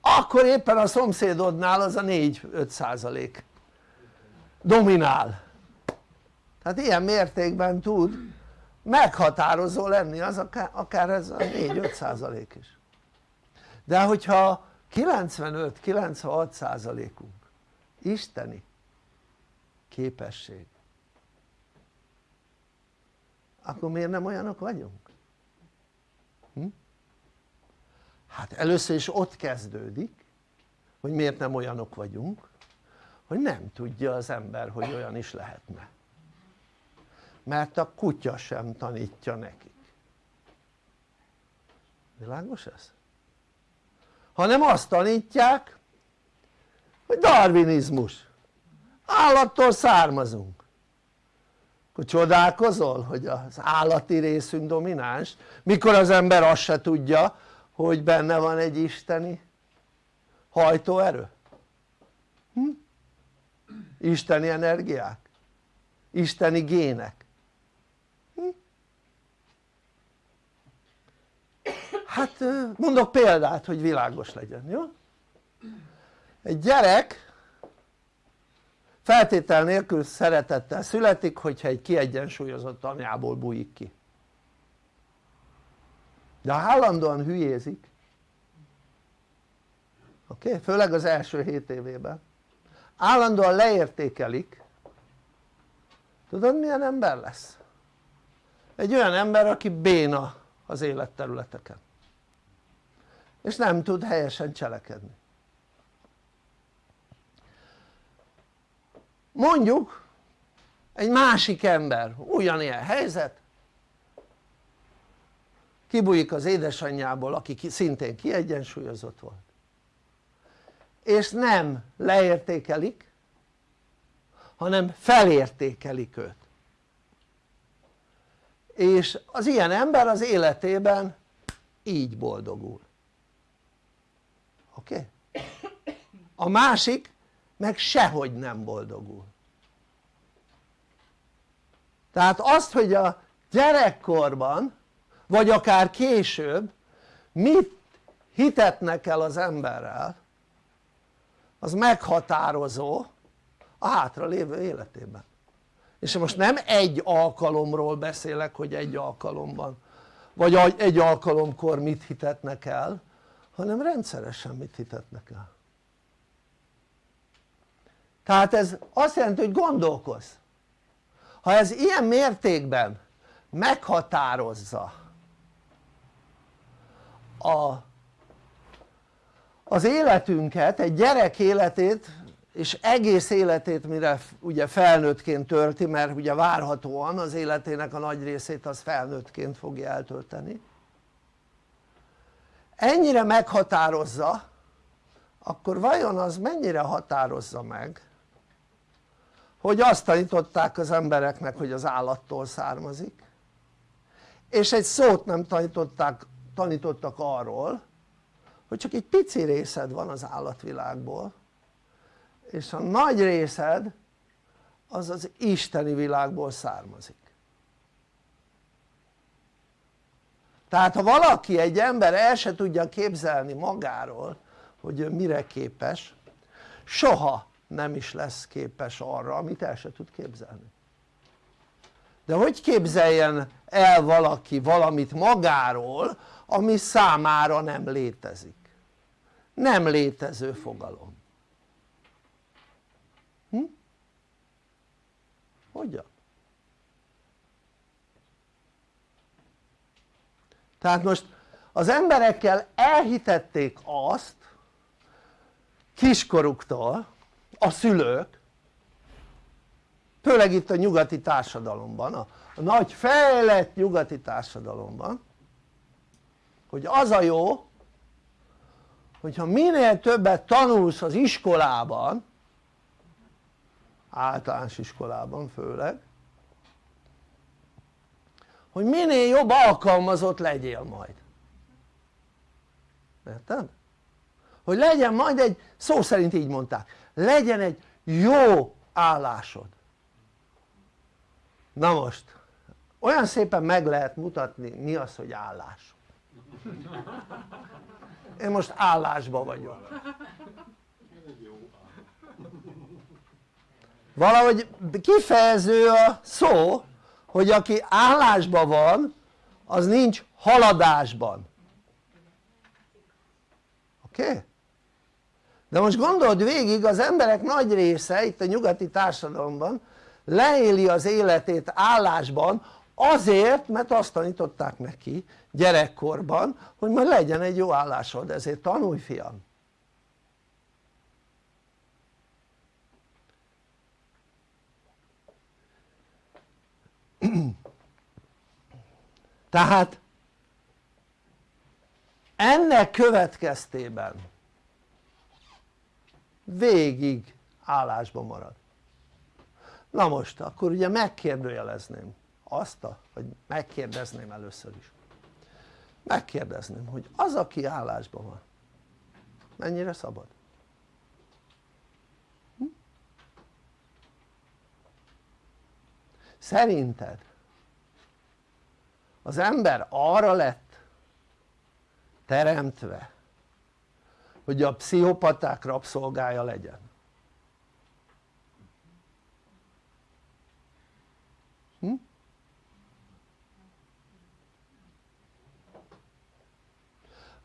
akkor éppen a szomszédodnál az a 4-5 százalék dominál hát ilyen mértékben tud meghatározó lenni az akár ez a 4-5 százalék is de hogyha 95-96 százalékunk isteni képesség akkor miért nem olyanok vagyunk? Hm? Hát először is ott kezdődik hogy miért nem olyanok vagyunk hogy nem tudja az ember hogy olyan is lehetne. Mert a kutya sem tanítja nekik. Világos ez? hanem azt tanítják hogy darwinizmus. Állattól származunk. Akkor csodálkozol hogy az állati részünk domináns? Mikor az ember azt se tudja hogy benne van egy isteni hajtóerő hm? isteni energiák isteni gének hm? hát mondok példát hogy világos legyen jó? egy gyerek feltétel nélkül szeretettel születik hogyha egy kiegyensúlyozott anyából bújik ki de ha állandóan hülyézik oké? Okay? főleg az első 7 évében állandóan leértékelik tudod milyen ember lesz? egy olyan ember aki béna az életterületeken és nem tud helyesen cselekedni mondjuk egy másik ember ugyanilyen helyzet kibújik az édesanyjából aki szintén kiegyensúlyozott volt és nem leértékelik hanem felértékelik őt és az ilyen ember az életében így boldogul oké? Okay? a másik meg sehogy nem boldogul tehát azt hogy a gyerekkorban vagy akár később mit hitetnek el az emberrel az meghatározó a hátra lévő életében. És most nem egy alkalomról beszélek hogy egy alkalomban vagy egy alkalomkor mit hitetnek el hanem rendszeresen mit hitetnek el. Tehát ez azt jelenti hogy gondolkozz. Ha ez ilyen mértékben meghatározza a, az életünket, egy gyerek életét és egész életét mire ugye felnőttként tölti mert ugye várhatóan az életének a nagy részét az felnőttként fogja eltölteni. Ennyire meghatározza akkor vajon az mennyire határozza meg hogy azt tanították az embereknek hogy az állattól származik? És egy szót nem tanították, tanítottak arról hogy csak egy pici részed van az állatvilágból és a nagy részed az az isteni világból származik. Tehát ha valaki, egy ember el se tudja képzelni magáról hogy ő mire képes soha nem is lesz képes arra amit el se tud képzelni. De hogy képzeljen el valaki valamit magáról ami számára nem létezik nem létező fogalom hm? hogyan? tehát most az emberekkel elhitették azt kiskoruktól a szülők főleg itt a nyugati társadalomban, a, nagy fejlett nyugati társadalomban hogy az a jó hogyha minél többet tanulsz az iskolában általános iskolában főleg hogy minél jobb alkalmazott legyél majd. Érted? hogy legyen majd egy, szó szerint így mondták, legyen egy jó állásod. Na most olyan szépen meg lehet mutatni mi az hogy állás én most állásba vagyok valahogy kifejező a szó hogy aki állásban van az nincs haladásban oké? Okay? de most gondold végig az emberek nagy része itt a nyugati társadalomban leéli az életét állásban azért mert azt tanították neki gyerekkorban hogy majd legyen egy jó állásod ezért tanulj fiam. Tehát ennek következtében végig állásban marad. Na most akkor ugye megkérdőjelezném azt a, vagy megkérdezném először is megkérdezném hogy az aki állásban van mennyire szabad? Hm? szerinted az ember arra lett teremtve hogy a pszichopaták rabszolgája legyen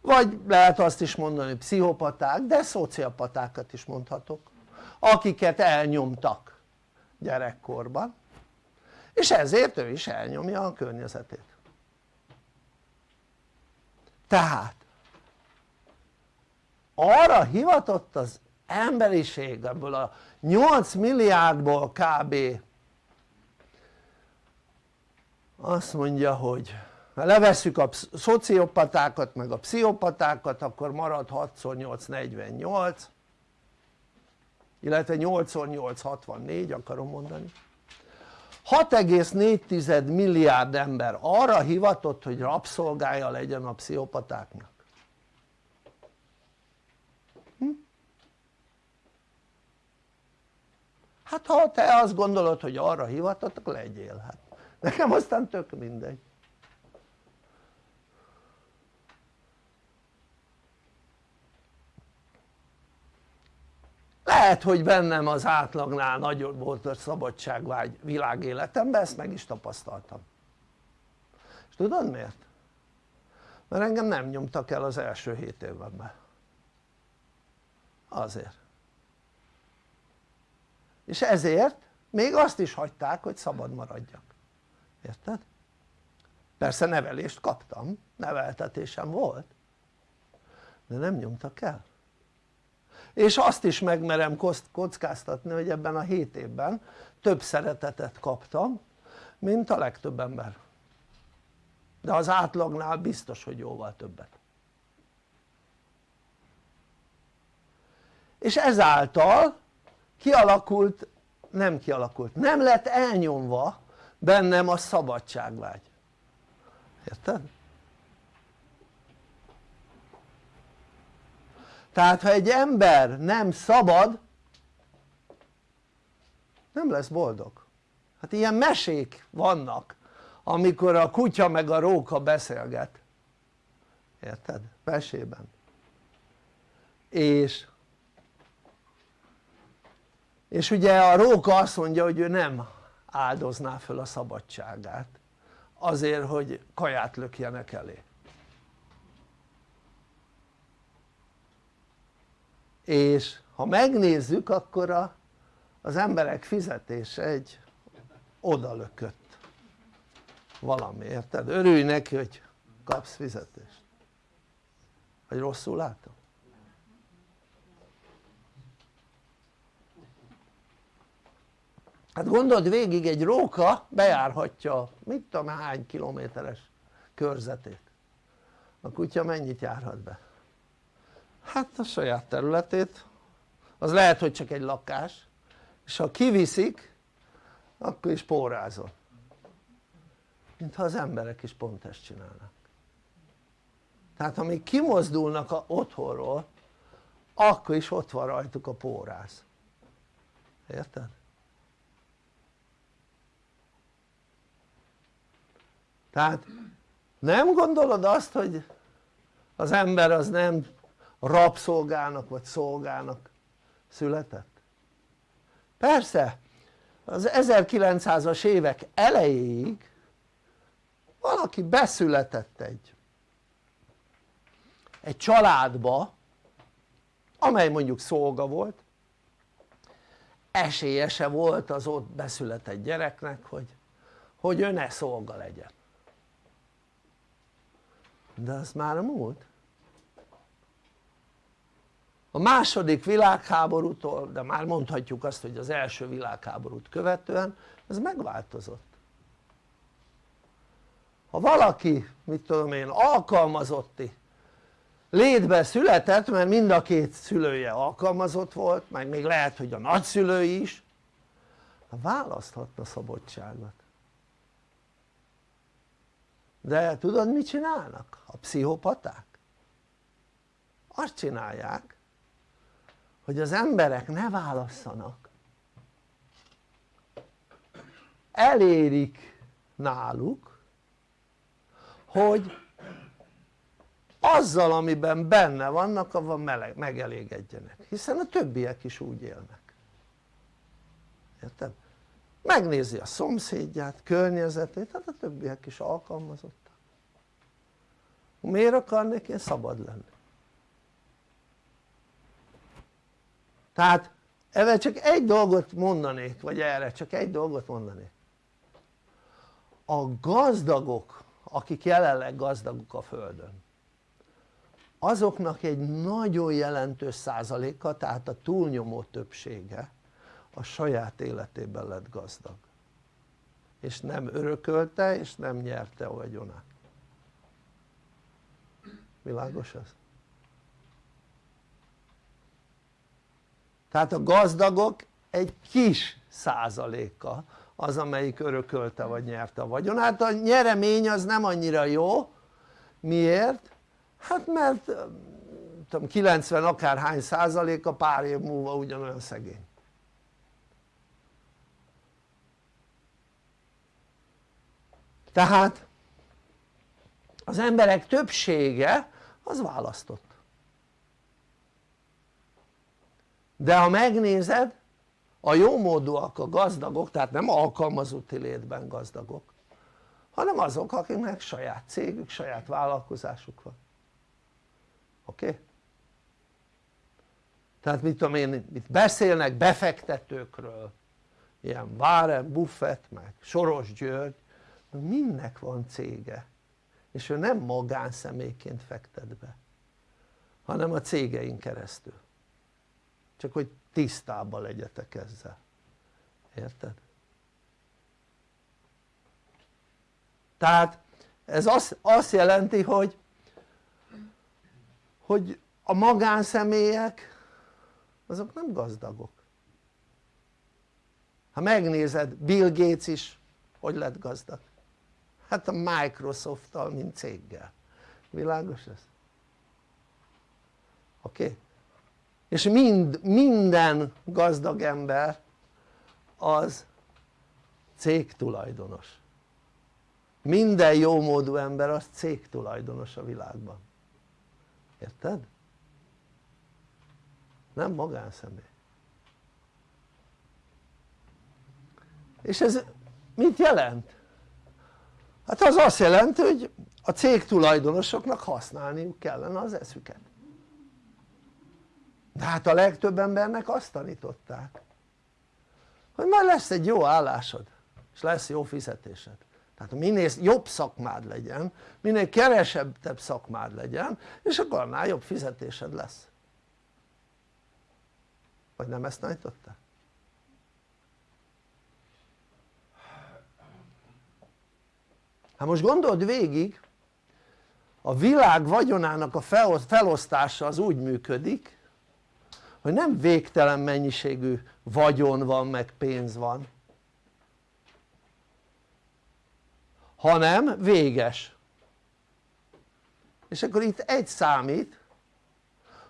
vagy lehet azt is mondani pszichopaták de szociopatákat is mondhatok akiket elnyomtak gyerekkorban és ezért ő is elnyomja a környezetét. Tehát arra hivatott az emberiség ebből a 8 milliárdból kb. Azt mondja hogy ha levesszük a szociopatákat meg a pszichopatákat akkor marad 6x8 48 illetve 8x8 64 akarom mondani. 6,4 milliárd ember arra hivatott hogy rabszolgája legyen a pszichopatáknak. Hm? hát ha te azt gondolod hogy arra hivatott akkor legyél hát. Nekem aztán tök mindegy lehet hogy bennem az átlagnál nagyobb volt a szabadságvágy világéletemben ezt meg is tapasztaltam. És tudod miért? mert engem nem nyomtak el az első hét évben azért. És ezért még azt is hagyták hogy szabad maradjak. Érted? persze nevelést kaptam, neveltetésem volt de nem nyomtak el és azt is megmerem kockáztatni hogy ebben a 7 évben több szeretetet kaptam mint a legtöbb ember. De az átlagnál biztos hogy jóval többet. És ezáltal kialakult, nem kialakult, nem lett elnyomva bennem a szabadságvágy. Érted? Tehát ha egy ember nem szabad nem lesz boldog. Hát ilyen mesék vannak amikor a kutya meg a róka beszélget. Érted? mesében. És és ugye a róka azt mondja hogy ő nem áldozná föl a szabadságát. Azért hogy kaját lökjenek elé és ha megnézzük akkor a, az emberek fizetése egy odalökött valami, érted? örülj neki hogy kapsz fizetést vagy rosszul látom? hát gondold végig egy róka bejárhatja mit tudom hány kilométeres körzetét a kutya mennyit járhat be? Hát a saját területét. Az lehet hogy csak egy lakás. És ha kiviszik akkor is pórázol mintha az emberek is pont ezt csinálnak. Tehát amíg kimozdulnak a otthonról akkor is ott van rajtuk a póráz érted? tehát nem gondolod azt hogy az ember az nem rabszolgának vagy szolgának született? persze az 1900-as évek elejéig valaki beszületett egy egy családba amely mondjuk szolga volt. Esélyese volt az ott beszületett gyereknek hogy, hogy ő ne szolga legyen. De az már a múlt a második világháborútól, de már mondhatjuk azt hogy az első világháborút követően ez megváltozott ha valaki mit tudom én alkalmazotti létbe született mert mind a két szülője alkalmazott volt meg még lehet hogy a nagyszülői is választhatta szabadságot de tudod mit csinálnak a pszichopaták? azt csinálják hogy az emberek ne válasszanak elérik náluk hogy azzal amiben benne vannak meleg, megelégedjenek hiszen a többiek is úgy élnek érted? megnézi a szomszédját, környezetét, hát a többiek is alkalmazottak miért akarnék én szabad lenni? Tehát ezzel csak egy dolgot mondanék, vagy erre csak egy dolgot mondanék. A gazdagok akik jelenleg gazdagok a földön azoknak egy nagyon jelentős százaléka tehát a túlnyomó többsége a saját életében lett gazdag. És nem örökölte és nem nyerte a vagyonát. Világos ez? Tehát a gazdagok egy kis százaléka az amelyik örökölte vagy nyerte a vagyonát, a nyeremény az nem annyira jó, miért? hát mert tudom, 90 akárhány százaléka pár év múlva ugyanolyan szegény. Tehát az emberek többsége az választott de ha megnézed a jómódúak a gazdagok tehát nem alkalmazotti létben gazdagok hanem azok akiknek saját cégük, saját vállalkozásuk van. Oké? Tehát mit tudom én, itt beszélnek befektetőkről ilyen Warren Buffett meg Soros György mindnek van cége? És ő nem magánszemélyként fektet be hanem a cégein keresztül csak hogy tisztában legyetek ezzel érted? tehát ez azt, azt jelenti hogy hogy a magánszemélyek azok nem gazdagok ha megnézed Bill Gates is hogy lett gazdag hát a Microsoft-tal mint céggel világos ez? oké? Okay? És mind, minden gazdag ember az cégtulajdonos minden jómódú ember az cégtulajdonos a világban érted? nem magánszemély és ez mit jelent? hát az azt jelenti hogy a cég tulajdonosoknak használniuk kellene az eszüket de hát a legtöbb embernek azt tanították hogy majd lesz egy jó állásod és lesz jó fizetésed tehát minél jobb szakmád legyen minél kevesebb szakmád legyen és akkor annál jobb fizetésed lesz vagy nem ezt tanították? hát most gondold végig a világ vagyonának a felosztása az úgy működik hogy nem végtelen mennyiségű vagyon van meg pénz van hanem véges. És akkor itt egy számít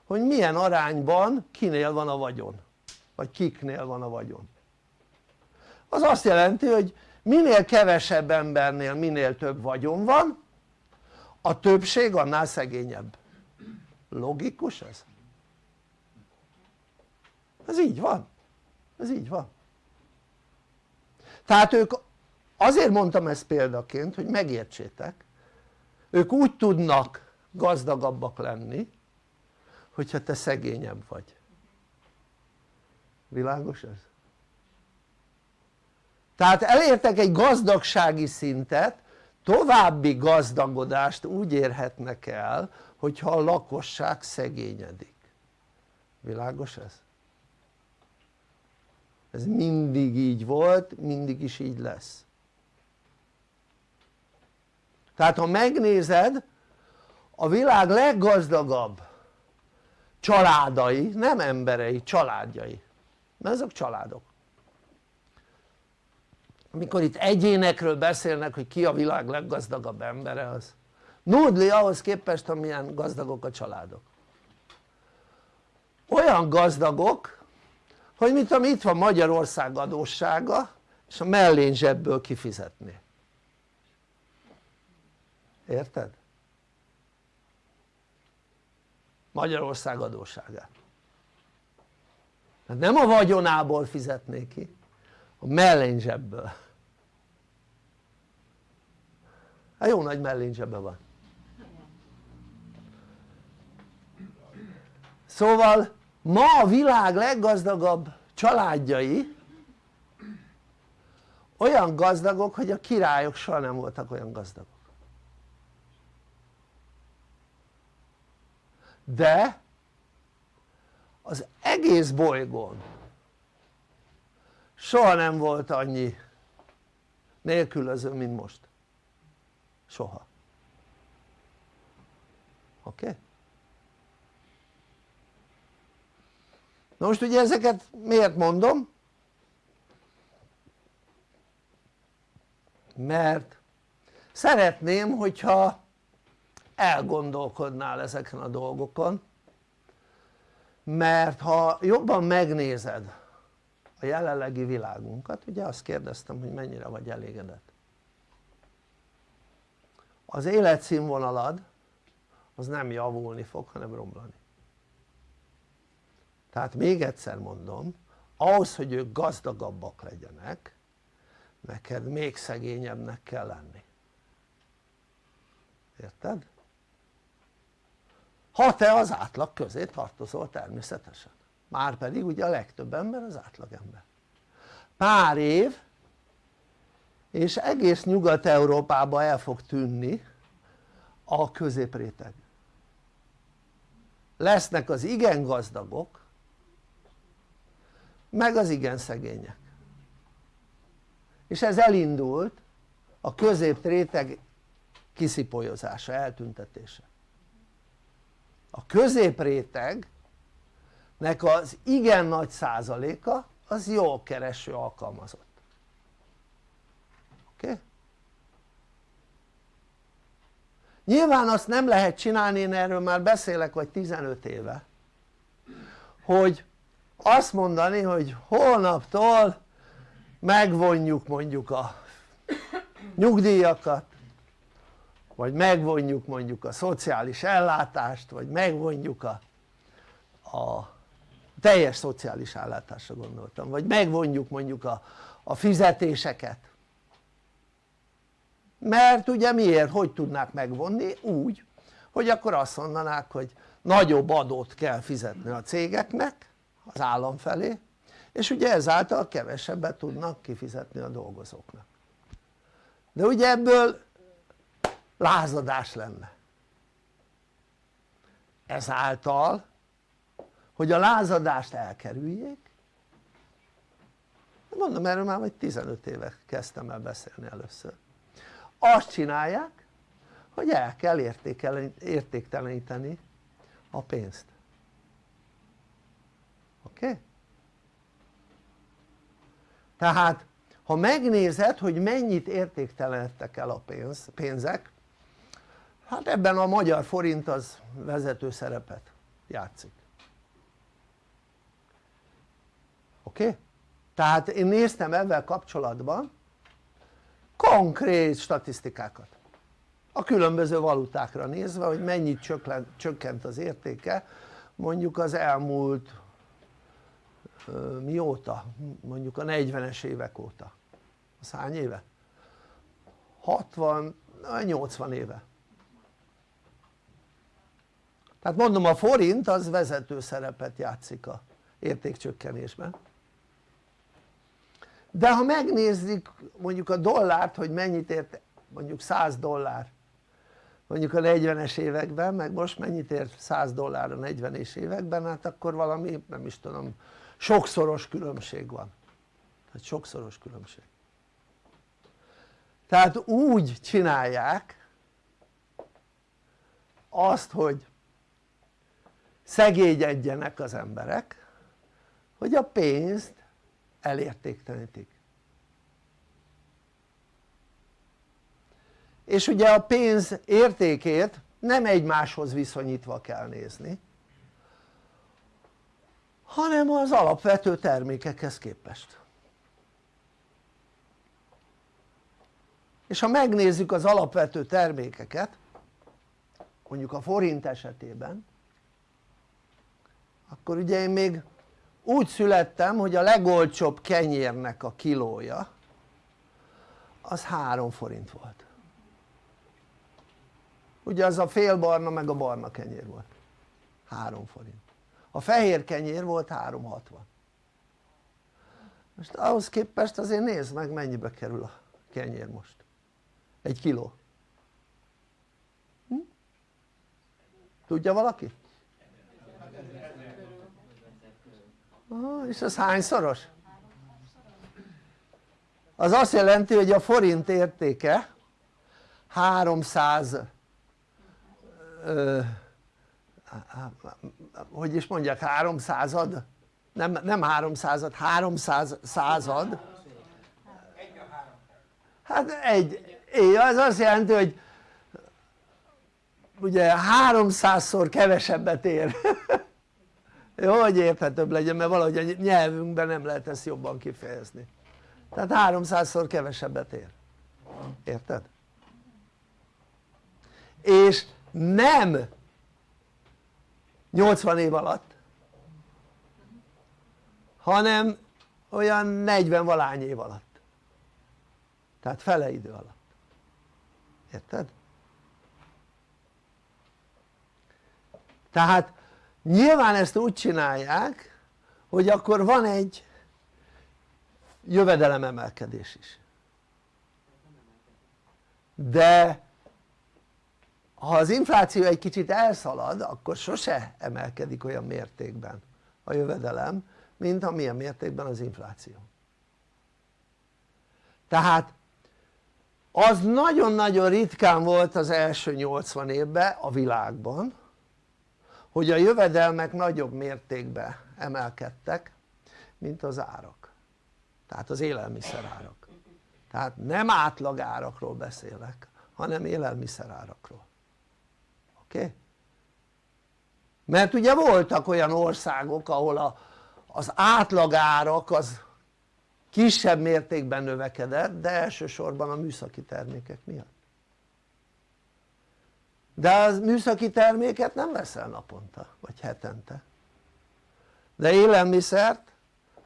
hogy milyen arányban kinél van a vagyon vagy kiknél van a vagyon. Az azt jelenti hogy minél kevesebb embernél minél több vagyon van a többség annál szegényebb. Logikus ez? Ez így van ez így van tehát ők azért mondtam ezt példaként hogy megértsétek ők úgy tudnak gazdagabbak lenni hogyha te szegényebb vagy világos ez? tehát elértek egy gazdagsági szintet további gazdagodást úgy érhetnek el hogyha a lakosság szegényedik világos ez? Ez mindig így volt, mindig is így lesz. Tehát ha megnézed a világ leggazdagabb családai, nem emberei, családjai. Mert ezek családok. Amikor itt egyénekről beszélnek hogy ki a világ leggazdagabb embere az nudli ahhoz képest amilyen gazdagok a családok. Olyan gazdagok hogy mint ami itt van Magyarország adóssága és a mellén zsebből kifizetni. Érted? Magyarország adósságát. Hát nem a vagyonából fizetné ki a mellén zsebből. Hát jó nagy mellén zsebbe van. Szóval ma a világ leggazdagabb családjai olyan gazdagok hogy a királyok soha nem voltak olyan gazdagok de az egész bolygón soha nem volt annyi nélkülöző mint most soha oké? Okay? Na most ugye ezeket miért mondom? mert szeretném hogyha elgondolkodnál ezeken a dolgokon mert ha jobban megnézed a jelenlegi világunkat ugye azt kérdeztem hogy mennyire vagy elégedett az életszínvonalad az nem javulni fog hanem romlani tehát még egyszer mondom ahhoz hogy ők gazdagabbak legyenek neked még szegényebbnek kell lenni. Érted? ha te az átlag közé tartozol természetesen. Már pedig ugye a legtöbb ember az átlagember pár év és egész Nyugat-Európában el fog tűnni a középréteg. Lesznek az igen gazdagok meg az igen szegények és ez elindult a középréteg kiszipolyozása, eltüntetése a középrétegnek az igen nagy százaléka az jó kereső alkalmazott oké? Okay? nyilván azt nem lehet csinálni, én erről már beszélek vagy 15 éve hogy azt mondani hogy holnaptól megvonjuk mondjuk a nyugdíjakat vagy megvonjuk mondjuk a szociális ellátást vagy megvonjuk a, a teljes szociális ellátásra gondoltam vagy megvonjuk mondjuk a, a fizetéseket mert ugye miért? hogy tudnák megvonni? úgy hogy akkor azt mondanák hogy nagyobb adót kell fizetni a cégeknek az állam felé és ugye ezáltal kevesebbet tudnak kifizetni a dolgozóknak. De ugye ebből lázadás lenne. Ezáltal hogy a lázadást elkerüljék mondom erről már vagy 15 éve kezdtem el beszélni először. Azt csinálják hogy el kell értékteleníteni a pénzt oké? Okay? tehát ha megnézed hogy mennyit értéktelenedtek el a pénz, pénzek hát ebben a magyar forint az vezető szerepet játszik oké? Okay? tehát én néztem ebben kapcsolatban konkrét statisztikákat a különböző valutákra nézve hogy mennyit csökkent az értéke mondjuk az elmúlt mióta? mondjuk a 40-es évek óta az hány éve? 60, 80 éve tehát mondom a forint az vezető szerepet játszik a értékcsökkenésben de ha megnézzük mondjuk a dollárt hogy mennyit ért mondjuk 100 dollár mondjuk a 40-es években meg most mennyit ért 100 dollár a 40-es években hát akkor valami nem is tudom sokszoros különbség van. Tehát sokszoros különbség. Tehát úgy csinálják azt hogy szegényedjenek az emberek hogy a pénzt elértéktelenítik. És ugye a pénz értékét nem egymáshoz viszonyítva kell nézni hanem az alapvető termékekhez képest. És ha megnézzük az alapvető termékeket mondjuk a forint esetében akkor ugye én még úgy születtem hogy a legolcsóbb kenyérnek a kilója az 3 forint volt. Ugye az a félbarna meg a barna kenyér volt. 3 forint a fehér kenyér volt 3,60 most ahhoz képest azért nézd meg mennyibe kerül a kenyér most egy kiló hm? tudja valaki? Ah, és az hányszoros? az azt jelenti hogy a forint értéke 300 ö, hogy is mondják 300 nem, nem 300 300 század hát egy, az azt jelenti hogy ugye 300-szor kevesebbet ér. Jó hogy érthetőbb legyen mert valahogy a nyelvünkben nem lehet ezt jobban kifejezni. Tehát 300-szor kevesebbet ér. Érted? és nem 80 év alatt. Hanem olyan 40 valány év alatt. Tehát fele idő alatt. Érted? tehát nyilván ezt úgy csinálják hogy akkor van egy jövedelememelkedés is. De ha az infláció egy kicsit elszalad akkor sose emelkedik olyan mértékben a jövedelem mint amilyen mértékben az infláció. Tehát az nagyon-nagyon ritkán volt az első 80 évben a világban hogy a jövedelmek nagyobb mértékben emelkedtek mint az árak. Tehát az élelmiszerárak. Tehát nem átlagárakról beszélek hanem élelmiszerárakról oké? Mert ugye voltak olyan országok ahol a, az átlagárak az kisebb mértékben növekedett de elsősorban a műszaki termékek miatt. De az műszaki terméket nem veszel naponta vagy hetente. De élelmiszert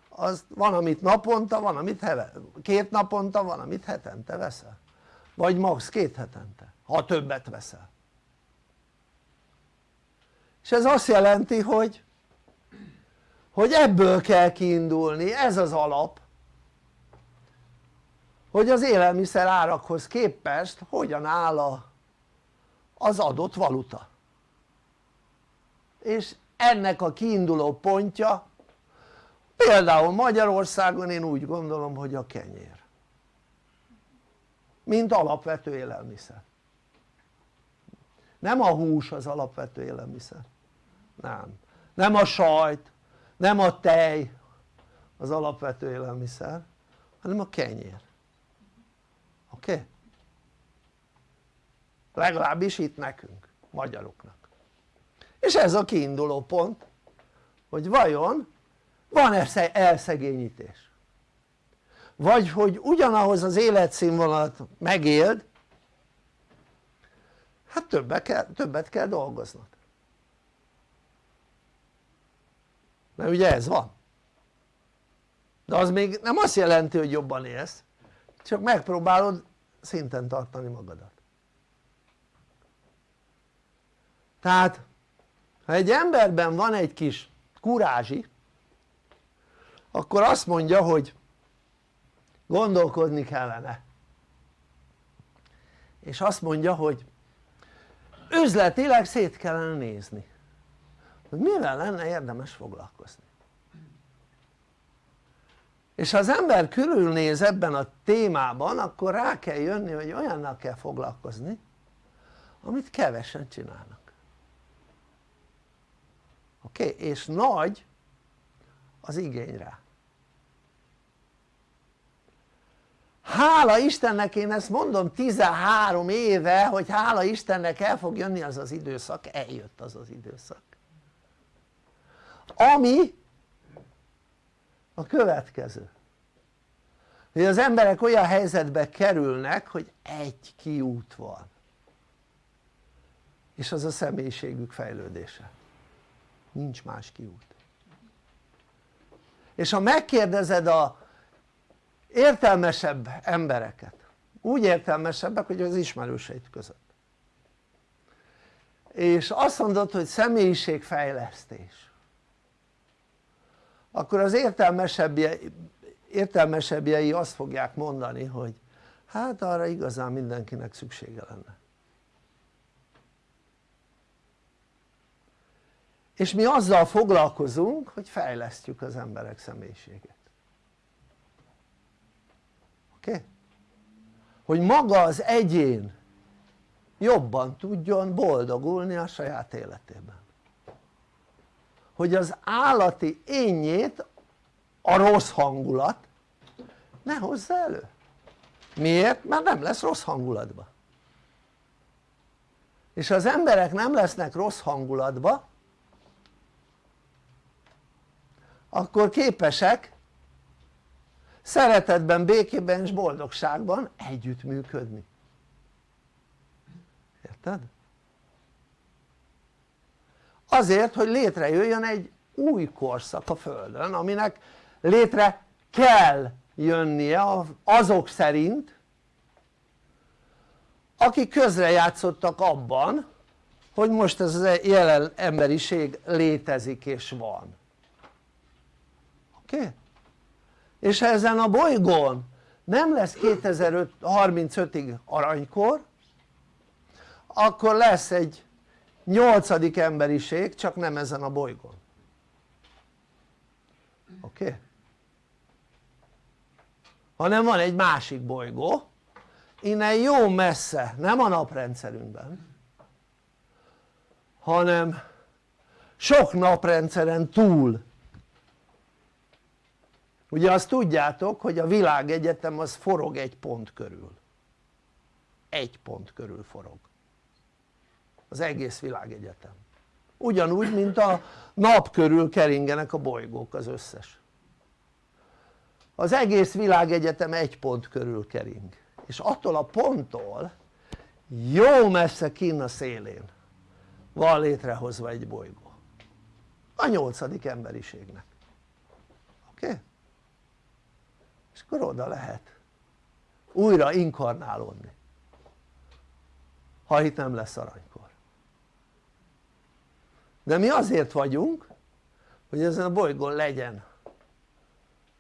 az van amit naponta, van amit heve, két naponta, van amit hetente veszel. Vagy max. két hetente, ha többet veszel és ez azt jelenti hogy hogy ebből kell kiindulni, ez az alap. Hogy az élelmiszer árakhoz képest hogyan áll az adott valuta. És ennek a kiinduló pontja például Magyarországon én úgy gondolom hogy a kenyér. Mint alapvető élelmiszer. Nem a hús az alapvető élelmiszer nem, nem a sajt, nem a tej az alapvető élelmiszer hanem a kenyér oké? Okay? legalábbis itt nekünk, magyaroknak és ez a kiinduló pont hogy vajon van-e elszegényítés vagy hogy ugyanahoz az életszínvonalat megéld hát többet kell, többet kell dolgoznod mert ugye ez van. De az még nem azt jelenti hogy jobban élsz csak megpróbálod szinten tartani magadat. Tehát ha egy emberben van egy kis kurázsi akkor azt mondja hogy gondolkodni kellene. És azt mondja hogy üzletileg szét kellene nézni hogy mivel lenne érdemes foglalkozni és ha az ember körülnéz ebben a témában akkor rá kell jönni hogy olyannal kell foglalkozni amit kevesen csinálnak oké? Okay? és nagy az igény rá hála Istennek én ezt mondom 13 éve hogy hála Istennek el fog jönni az az időszak, eljött az az időszak ami a következő. Hogy az emberek olyan helyzetbe kerülnek hogy egy kiút van. És az a személyiségük fejlődése. Nincs más kiút. És ha megkérdezed a értelmesebb embereket úgy értelmesebbek hogy az ismerőseid között. És azt mondod hogy személyiségfejlesztés akkor az értelmesebbjei, értelmesebbjei azt fogják mondani hogy hát arra igazán mindenkinek szüksége lenne és mi azzal foglalkozunk hogy fejlesztjük az emberek személyiségét oké? Okay? hogy maga az egyén jobban tudjon boldogulni a saját életében hogy az állati énjét a rossz hangulat ne hozza elő miért? mert nem lesz rossz hangulatba és az emberek nem lesznek rossz hangulatba akkor képesek szeretetben, békében és boldogságban együttműködni érted? Azért hogy létrejöjjön egy új korszak a Földön aminek létre kell jönnie azok szerint akik közrejátszottak abban hogy most ez a jelen emberiség létezik és van oké? És ha ezen a bolygón nem lesz 2035-ig aranykor akkor lesz egy nyolcadik emberiség csak nem ezen a bolygón oké? Okay? hanem van egy másik bolygó innen jó messze, nem a naprendszerünkben hanem sok naprendszeren túl ugye azt tudjátok hogy a világegyetem az forog egy pont körül egy pont körül forog az egész világegyetem. Ugyanúgy mint a nap körül keringenek a bolygók az összes. Az egész világegyetem egy pont körül kering. És attól a ponttól jó messze kinn a szélén van létrehozva egy bolygó. A nyolcadik emberiségnek. Oké? És akkor oda lehet újra inkarnálódni. Ha itt nem lesz aranykor de mi azért vagyunk hogy ezen a bolygón legyen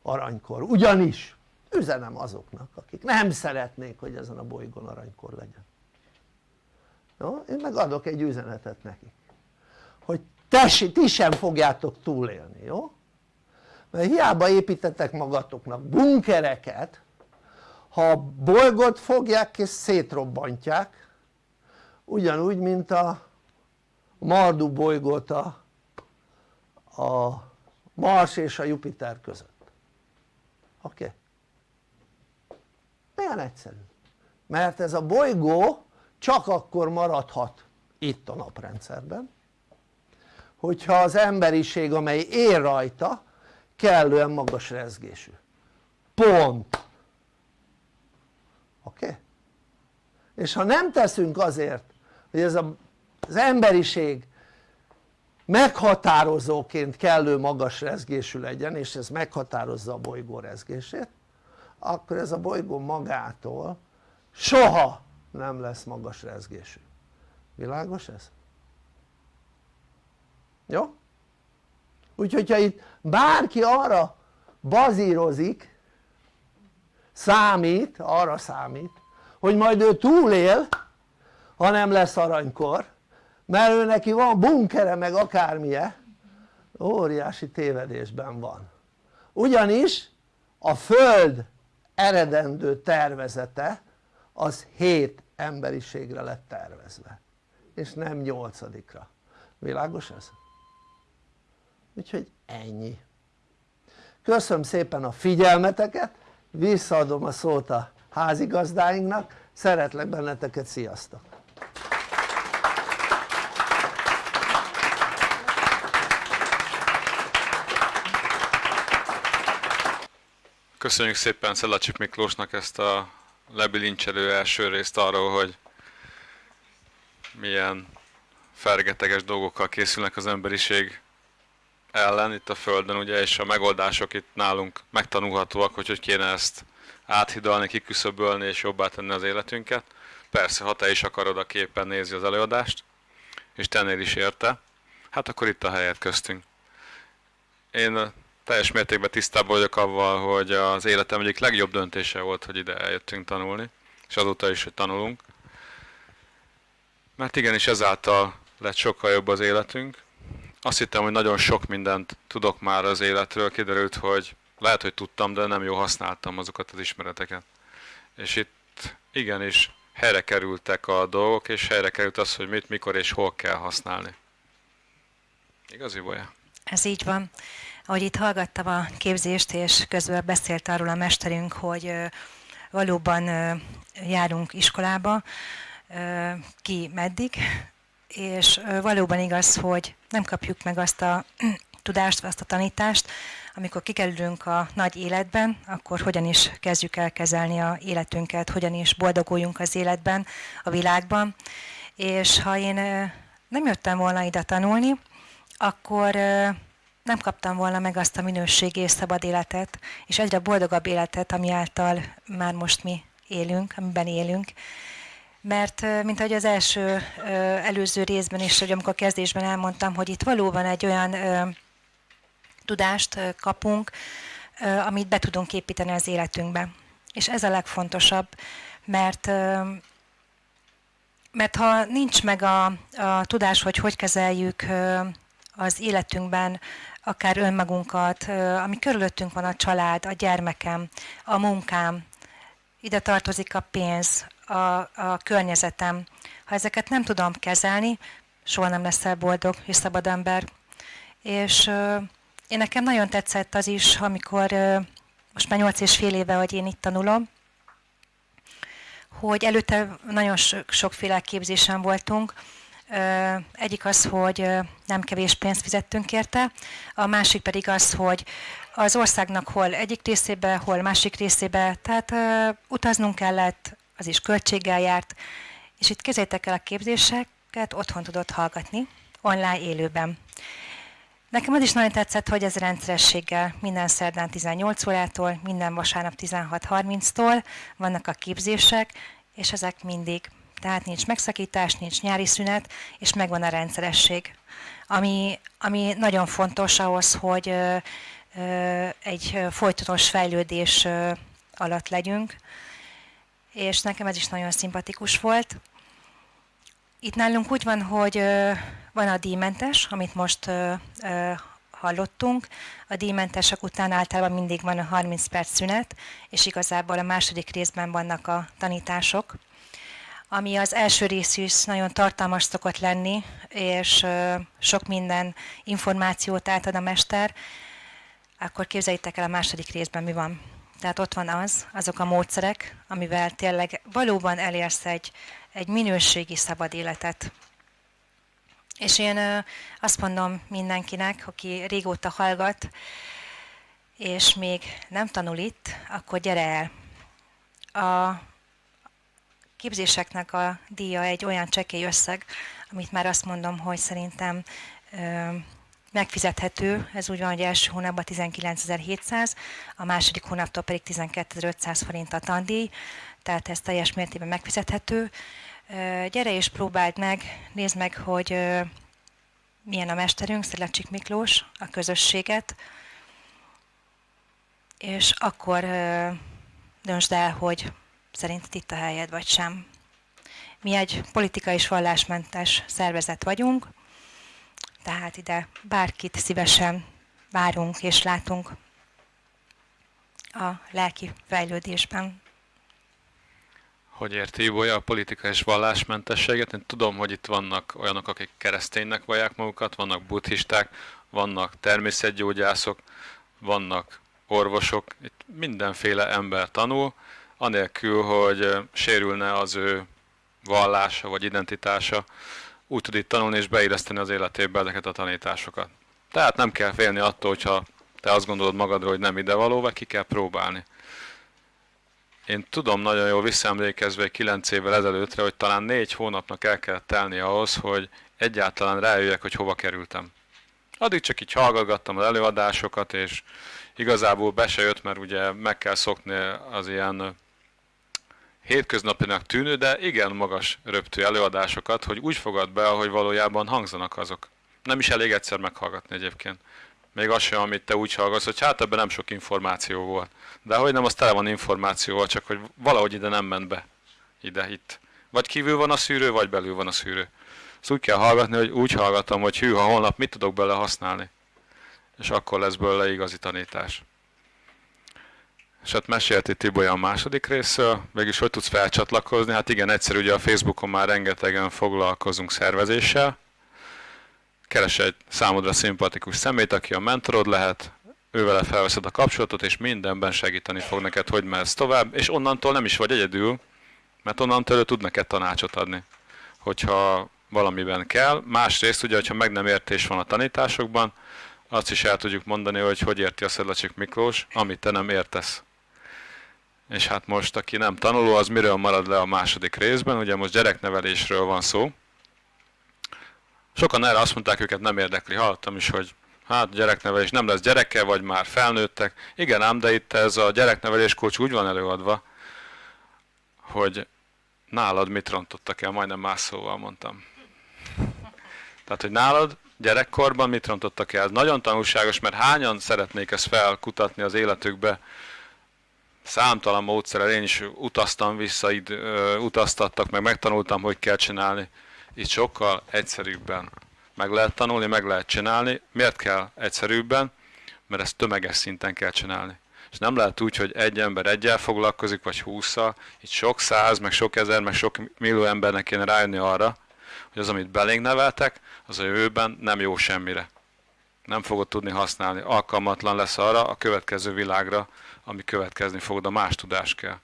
aranykor, ugyanis üzenem azoknak akik nem szeretnék hogy ezen a bolygón aranykor legyen jó? én meg adok egy üzenetet nekik hogy tessi, ti sem fogjátok túlélni, jó? mert hiába építettek magatoknak bunkereket ha a bolygót fogják és szétrobbantják ugyanúgy mint a Mardu bolygót a, a Mars és a Jupiter között oké? Okay? milyen egyszerű mert ez a bolygó csak akkor maradhat itt a naprendszerben hogyha az emberiség amely él rajta kellően magas rezgésű pont oké? Okay? és ha nem teszünk azért hogy ez a, az emberiség meghatározóként kellő magas rezgésű legyen és ez meghatározza a bolygó rezgését akkor ez a bolygó magától soha nem lesz magas rezgésű világos ez? jó? úgyhogy ha itt bárki arra bazírozik számít, arra számít hogy majd ő túlél ha nem lesz aranykor mert ő neki van bunkere meg akármilyen. Óriási tévedésben van. Ugyanis a Föld eredendő tervezete az 7 emberiségre lett tervezve. És nem nyolcadikra. Világos ez? úgyhogy ennyi. Köszönöm szépen a figyelmeteket visszaadom a szót a házigazdáinknak. Szeretlek benneteket, sziasztok! Köszönjük szépen Szelacsik Miklósnak ezt a lebilincselő első részt arról, hogy milyen fergeteges dolgokkal készülnek az emberiség ellen itt a Földön, ugye, és a megoldások itt nálunk megtanulhatóak, hogy hogy kéne ezt áthidalni, kiküszöbölni és jobbá tenni az életünket. Persze, ha te is akarod a képen nézi az előadást, és tennél is érte, hát akkor itt a helyet köztünk. Én teljes mértékben tisztában vagyok avval, hogy az életem egyik legjobb döntése volt, hogy ide eljöttünk tanulni, és azóta is, hogy tanulunk. Mert igenis ezáltal lett sokkal jobb az életünk. Azt hittem, hogy nagyon sok mindent tudok már az életről, kiderült, hogy lehet, hogy tudtam, de nem jól használtam azokat az ismereteket. És itt igenis helyre kerültek a dolgok, és helyre került az, hogy mit, mikor és hol kell használni. Igazi bolya? Ez így van. Ahogy itt hallgattam a képzést, és közben beszélt arról a mesterünk, hogy valóban járunk iskolába, ki meddig, és valóban igaz, hogy nem kapjuk meg azt a tudást, azt a tanítást, amikor kikerülünk a nagy életben, akkor hogyan is kezdjük el kezelni a életünket, hogyan is boldoguljunk az életben, a világban. És ha én nem jöttem volna ide tanulni, akkor nem kaptam volna meg azt a minőségi és szabad életet, és egyre boldogabb életet, ami által már most mi élünk, amiben élünk. Mert, mint ahogy az első előző részben is, hogy amikor a kezdésben elmondtam, hogy itt valóban egy olyan tudást kapunk, amit be tudunk építeni az életünkbe. És ez a legfontosabb, mert mert ha nincs meg a, a tudás, hogy hogy kezeljük az életünkben akár önmagunkat, ami körülöttünk van a család, a gyermekem, a munkám, ide tartozik a pénz, a, a környezetem. Ha ezeket nem tudom kezelni, soha nem leszel boldog és szabad ember. És én nekem nagyon tetszett az is, amikor most már nyolc és fél éve, hogy én itt tanulom, hogy előtte nagyon sokféle képzésen voltunk. Egyik az, hogy nem kevés pénzt fizettünk érte, a másik pedig az, hogy az országnak hol egyik részébe, hol másik részébe, tehát utaznunk kellett, az is költséggel járt, és itt kezétek el a képzéseket, otthon tudott hallgatni, online élőben. Nekem az is nagyon tetszett, hogy ez rendszerességgel minden szerdán 18 órától, minden vasárnap 16.30-tól vannak a képzések, és ezek mindig. Tehát nincs megszakítás, nincs nyári szünet, és megvan a rendszeresség. Ami, ami nagyon fontos ahhoz, hogy ö, ö, egy folytonos fejlődés ö, alatt legyünk, és nekem ez is nagyon szimpatikus volt. Itt nálunk úgy van, hogy van a díjmentes, amit most hallottunk. A díjmentesek után általában mindig van a 30 perc szünet, és igazából a második részben vannak a tanítások. Ami az első rész is nagyon tartalmas szokott lenni, és sok minden információt átad a mester, akkor képzeljétek el a második részben mi van. Tehát ott van az, azok a módszerek, amivel tényleg valóban elérsz egy, egy minőségi szabad életet. És én azt mondom mindenkinek, aki régóta hallgat, és még nem tanul itt, akkor gyere el. A képzéseknek a díja egy olyan csekély összeg, amit már azt mondom, hogy szerintem megfizethető, ez úgy van, hogy első hónapban 19.700, a második hónaptól pedig 12.500 forint a tandíj, tehát ez teljes mértékben megfizethető. Gyere és próbáld meg, nézd meg, hogy milyen a mesterünk, Szelecsik Miklós, a közösséget, és akkor döntsd el, hogy szerinted itt a helyed, vagy sem. Mi egy politikai és vallásmentes szervezet vagyunk, tehát ide bárkit szívesen várunk és látunk a lelki fejlődésben. Hogy érti Ibolya a politika és vallásmentességet? Én tudom, hogy itt vannak olyanok, akik kereszténynek vallják magukat, vannak buddhisták, vannak természetgyógyászok, vannak orvosok, itt mindenféle ember tanul, anélkül, hogy sérülne az ő vallása vagy identitása, úgy tud itt tanulni és beilleszteni az életébe ezeket a tanításokat. Tehát nem kell félni attól, hogyha te azt gondolod magadról, hogy nem idevaló, vagy ki kell próbálni. Én tudom nagyon jól visszaemlékezve 9 évvel ezelőttre, hogy talán 4 hónapnak el kell telni ahhoz, hogy egyáltalán rájöjjek, hogy hova kerültem. Addig csak így hallgattam az előadásokat, és igazából be se jött, mert ugye meg kell szokni az ilyen hétköznapinak tűnő, de igen magas röptű előadásokat, hogy úgy fogad be, ahogy valójában hangzanak azok. Nem is elég egyszer meghallgatni egyébként. Még az sem, amit te úgy hallgatsz, hogy hát ebben nem sok információ volt. De hogy nem, az tele van információval, csak hogy valahogy ide nem ment be. Ide, itt. Vagy kívül van a szűrő, vagy belül van a szűrő. Ezt úgy kell hallgatni, hogy úgy hallgatom, hogy hű, ha holnap mit tudok bele használni. És akkor lesz belőle igazi tanítás. És hát mesélti Tibolya a második részről, mégis hogy tudsz felcsatlakozni? Hát igen, egyszer ugye a Facebookon már rengetegen foglalkozunk szervezéssel. Keres egy számodra szimpatikus szemét, aki a mentorod lehet, ővele felveszed a kapcsolatot, és mindenben segíteni fog neked, hogy mehetsz tovább, és onnantól nem is vagy egyedül, mert onnantól ő tud neked tanácsot adni, hogyha valamiben kell. Másrészt ugye, hogyha meg nem értés van a tanításokban, azt is el tudjuk mondani, hogy hogy érti a Szedlacsik Miklós, amit te nem értesz. És hát most, aki nem tanuló, az miről marad le a második részben, ugye most gyereknevelésről van szó. Sokan erre azt mondták, őket nem érdekli. Hallottam is, hogy hát gyereknevelés nem lesz gyereke, vagy már felnőttek. Igen ám, de itt ez a gyereknevelés kulcs úgy van előadva, hogy nálad mit rontottak el, majdnem más szóval mondtam. Tehát, hogy nálad gyerekkorban mit rontottak el. Ez nagyon tanulságos, mert hányan szeretnék ezt felkutatni az életükbe, számtalan módszerrel én is utaztam vissza, itt utaztattak, meg megtanultam, hogy kell csinálni. Itt sokkal egyszerűbben meg lehet tanulni, meg lehet csinálni. Miért kell egyszerűbben? Mert ezt tömeges szinten kell csinálni. És nem lehet úgy, hogy egy ember egyel foglalkozik, vagy húszszal. Itt sok száz, meg sok ezer, meg sok millió embernek kéne rájönni arra, hogy az, amit belénk neveltek, az a jövőben nem jó semmire. Nem fogod tudni használni. Alkalmatlan lesz arra a következő világra, ami következni fog, de más tudás kell.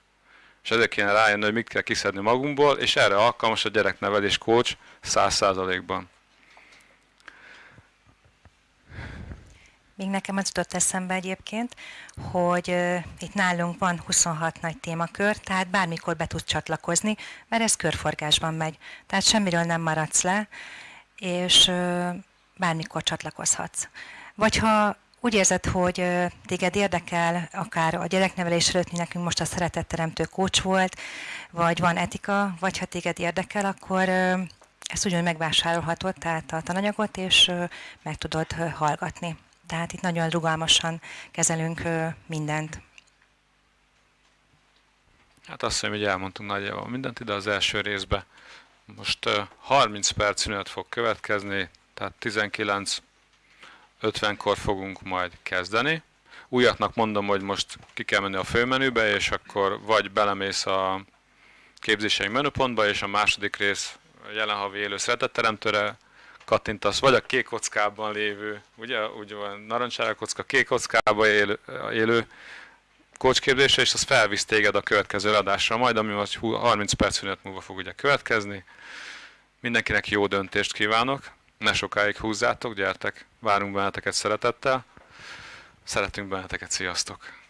És ezért kéne rájönni, hogy mit kell kiszedni magunkból, és erre alkalmas a gyereknevelés coach 100%-ban. Még nekem az jutott eszembe egyébként, hogy uh, itt nálunk van 26 nagy témakör, tehát bármikor be tudsz csatlakozni, mert ez körforgásban megy. Tehát semmiről nem maradsz le, és uh, bármikor csatlakozhatsz. Vagy ha úgy érzed, hogy téged érdekel, akár a gyereknevelés előtt, nekünk most a szeretetteremtő kócs volt, vagy van etika, vagy ha téged érdekel, akkor ezt ugyanúgy megvásárolhatod, tehát a tananyagot, és meg tudod hallgatni. Tehát itt nagyon rugalmasan kezelünk mindent. Hát azt hiszem, hogy elmondtunk nagyjából mindent ide az első részbe. Most 30 perc szünet fog következni, tehát 19 50-kor fogunk majd kezdeni. Újaknak mondom, hogy most ki kell menni a főmenübe, és akkor vagy belemész a képzéseink menüpontba, és a második rész jelen havi élő szeretetteremtőre kattintasz, vagy a kék kockában lévő, ugye, ugye van narancsára kocka, kék kockában élő, élő kócsképzésre, és az felvisz téged a következő adásra, majd ami most 30 perc szünet múlva fog ugye következni. Mindenkinek jó döntést kívánok! Ne sokáig húzzátok, gyertek, várunk benneteket szeretettel. Szeretünk benneteket, sziasztok!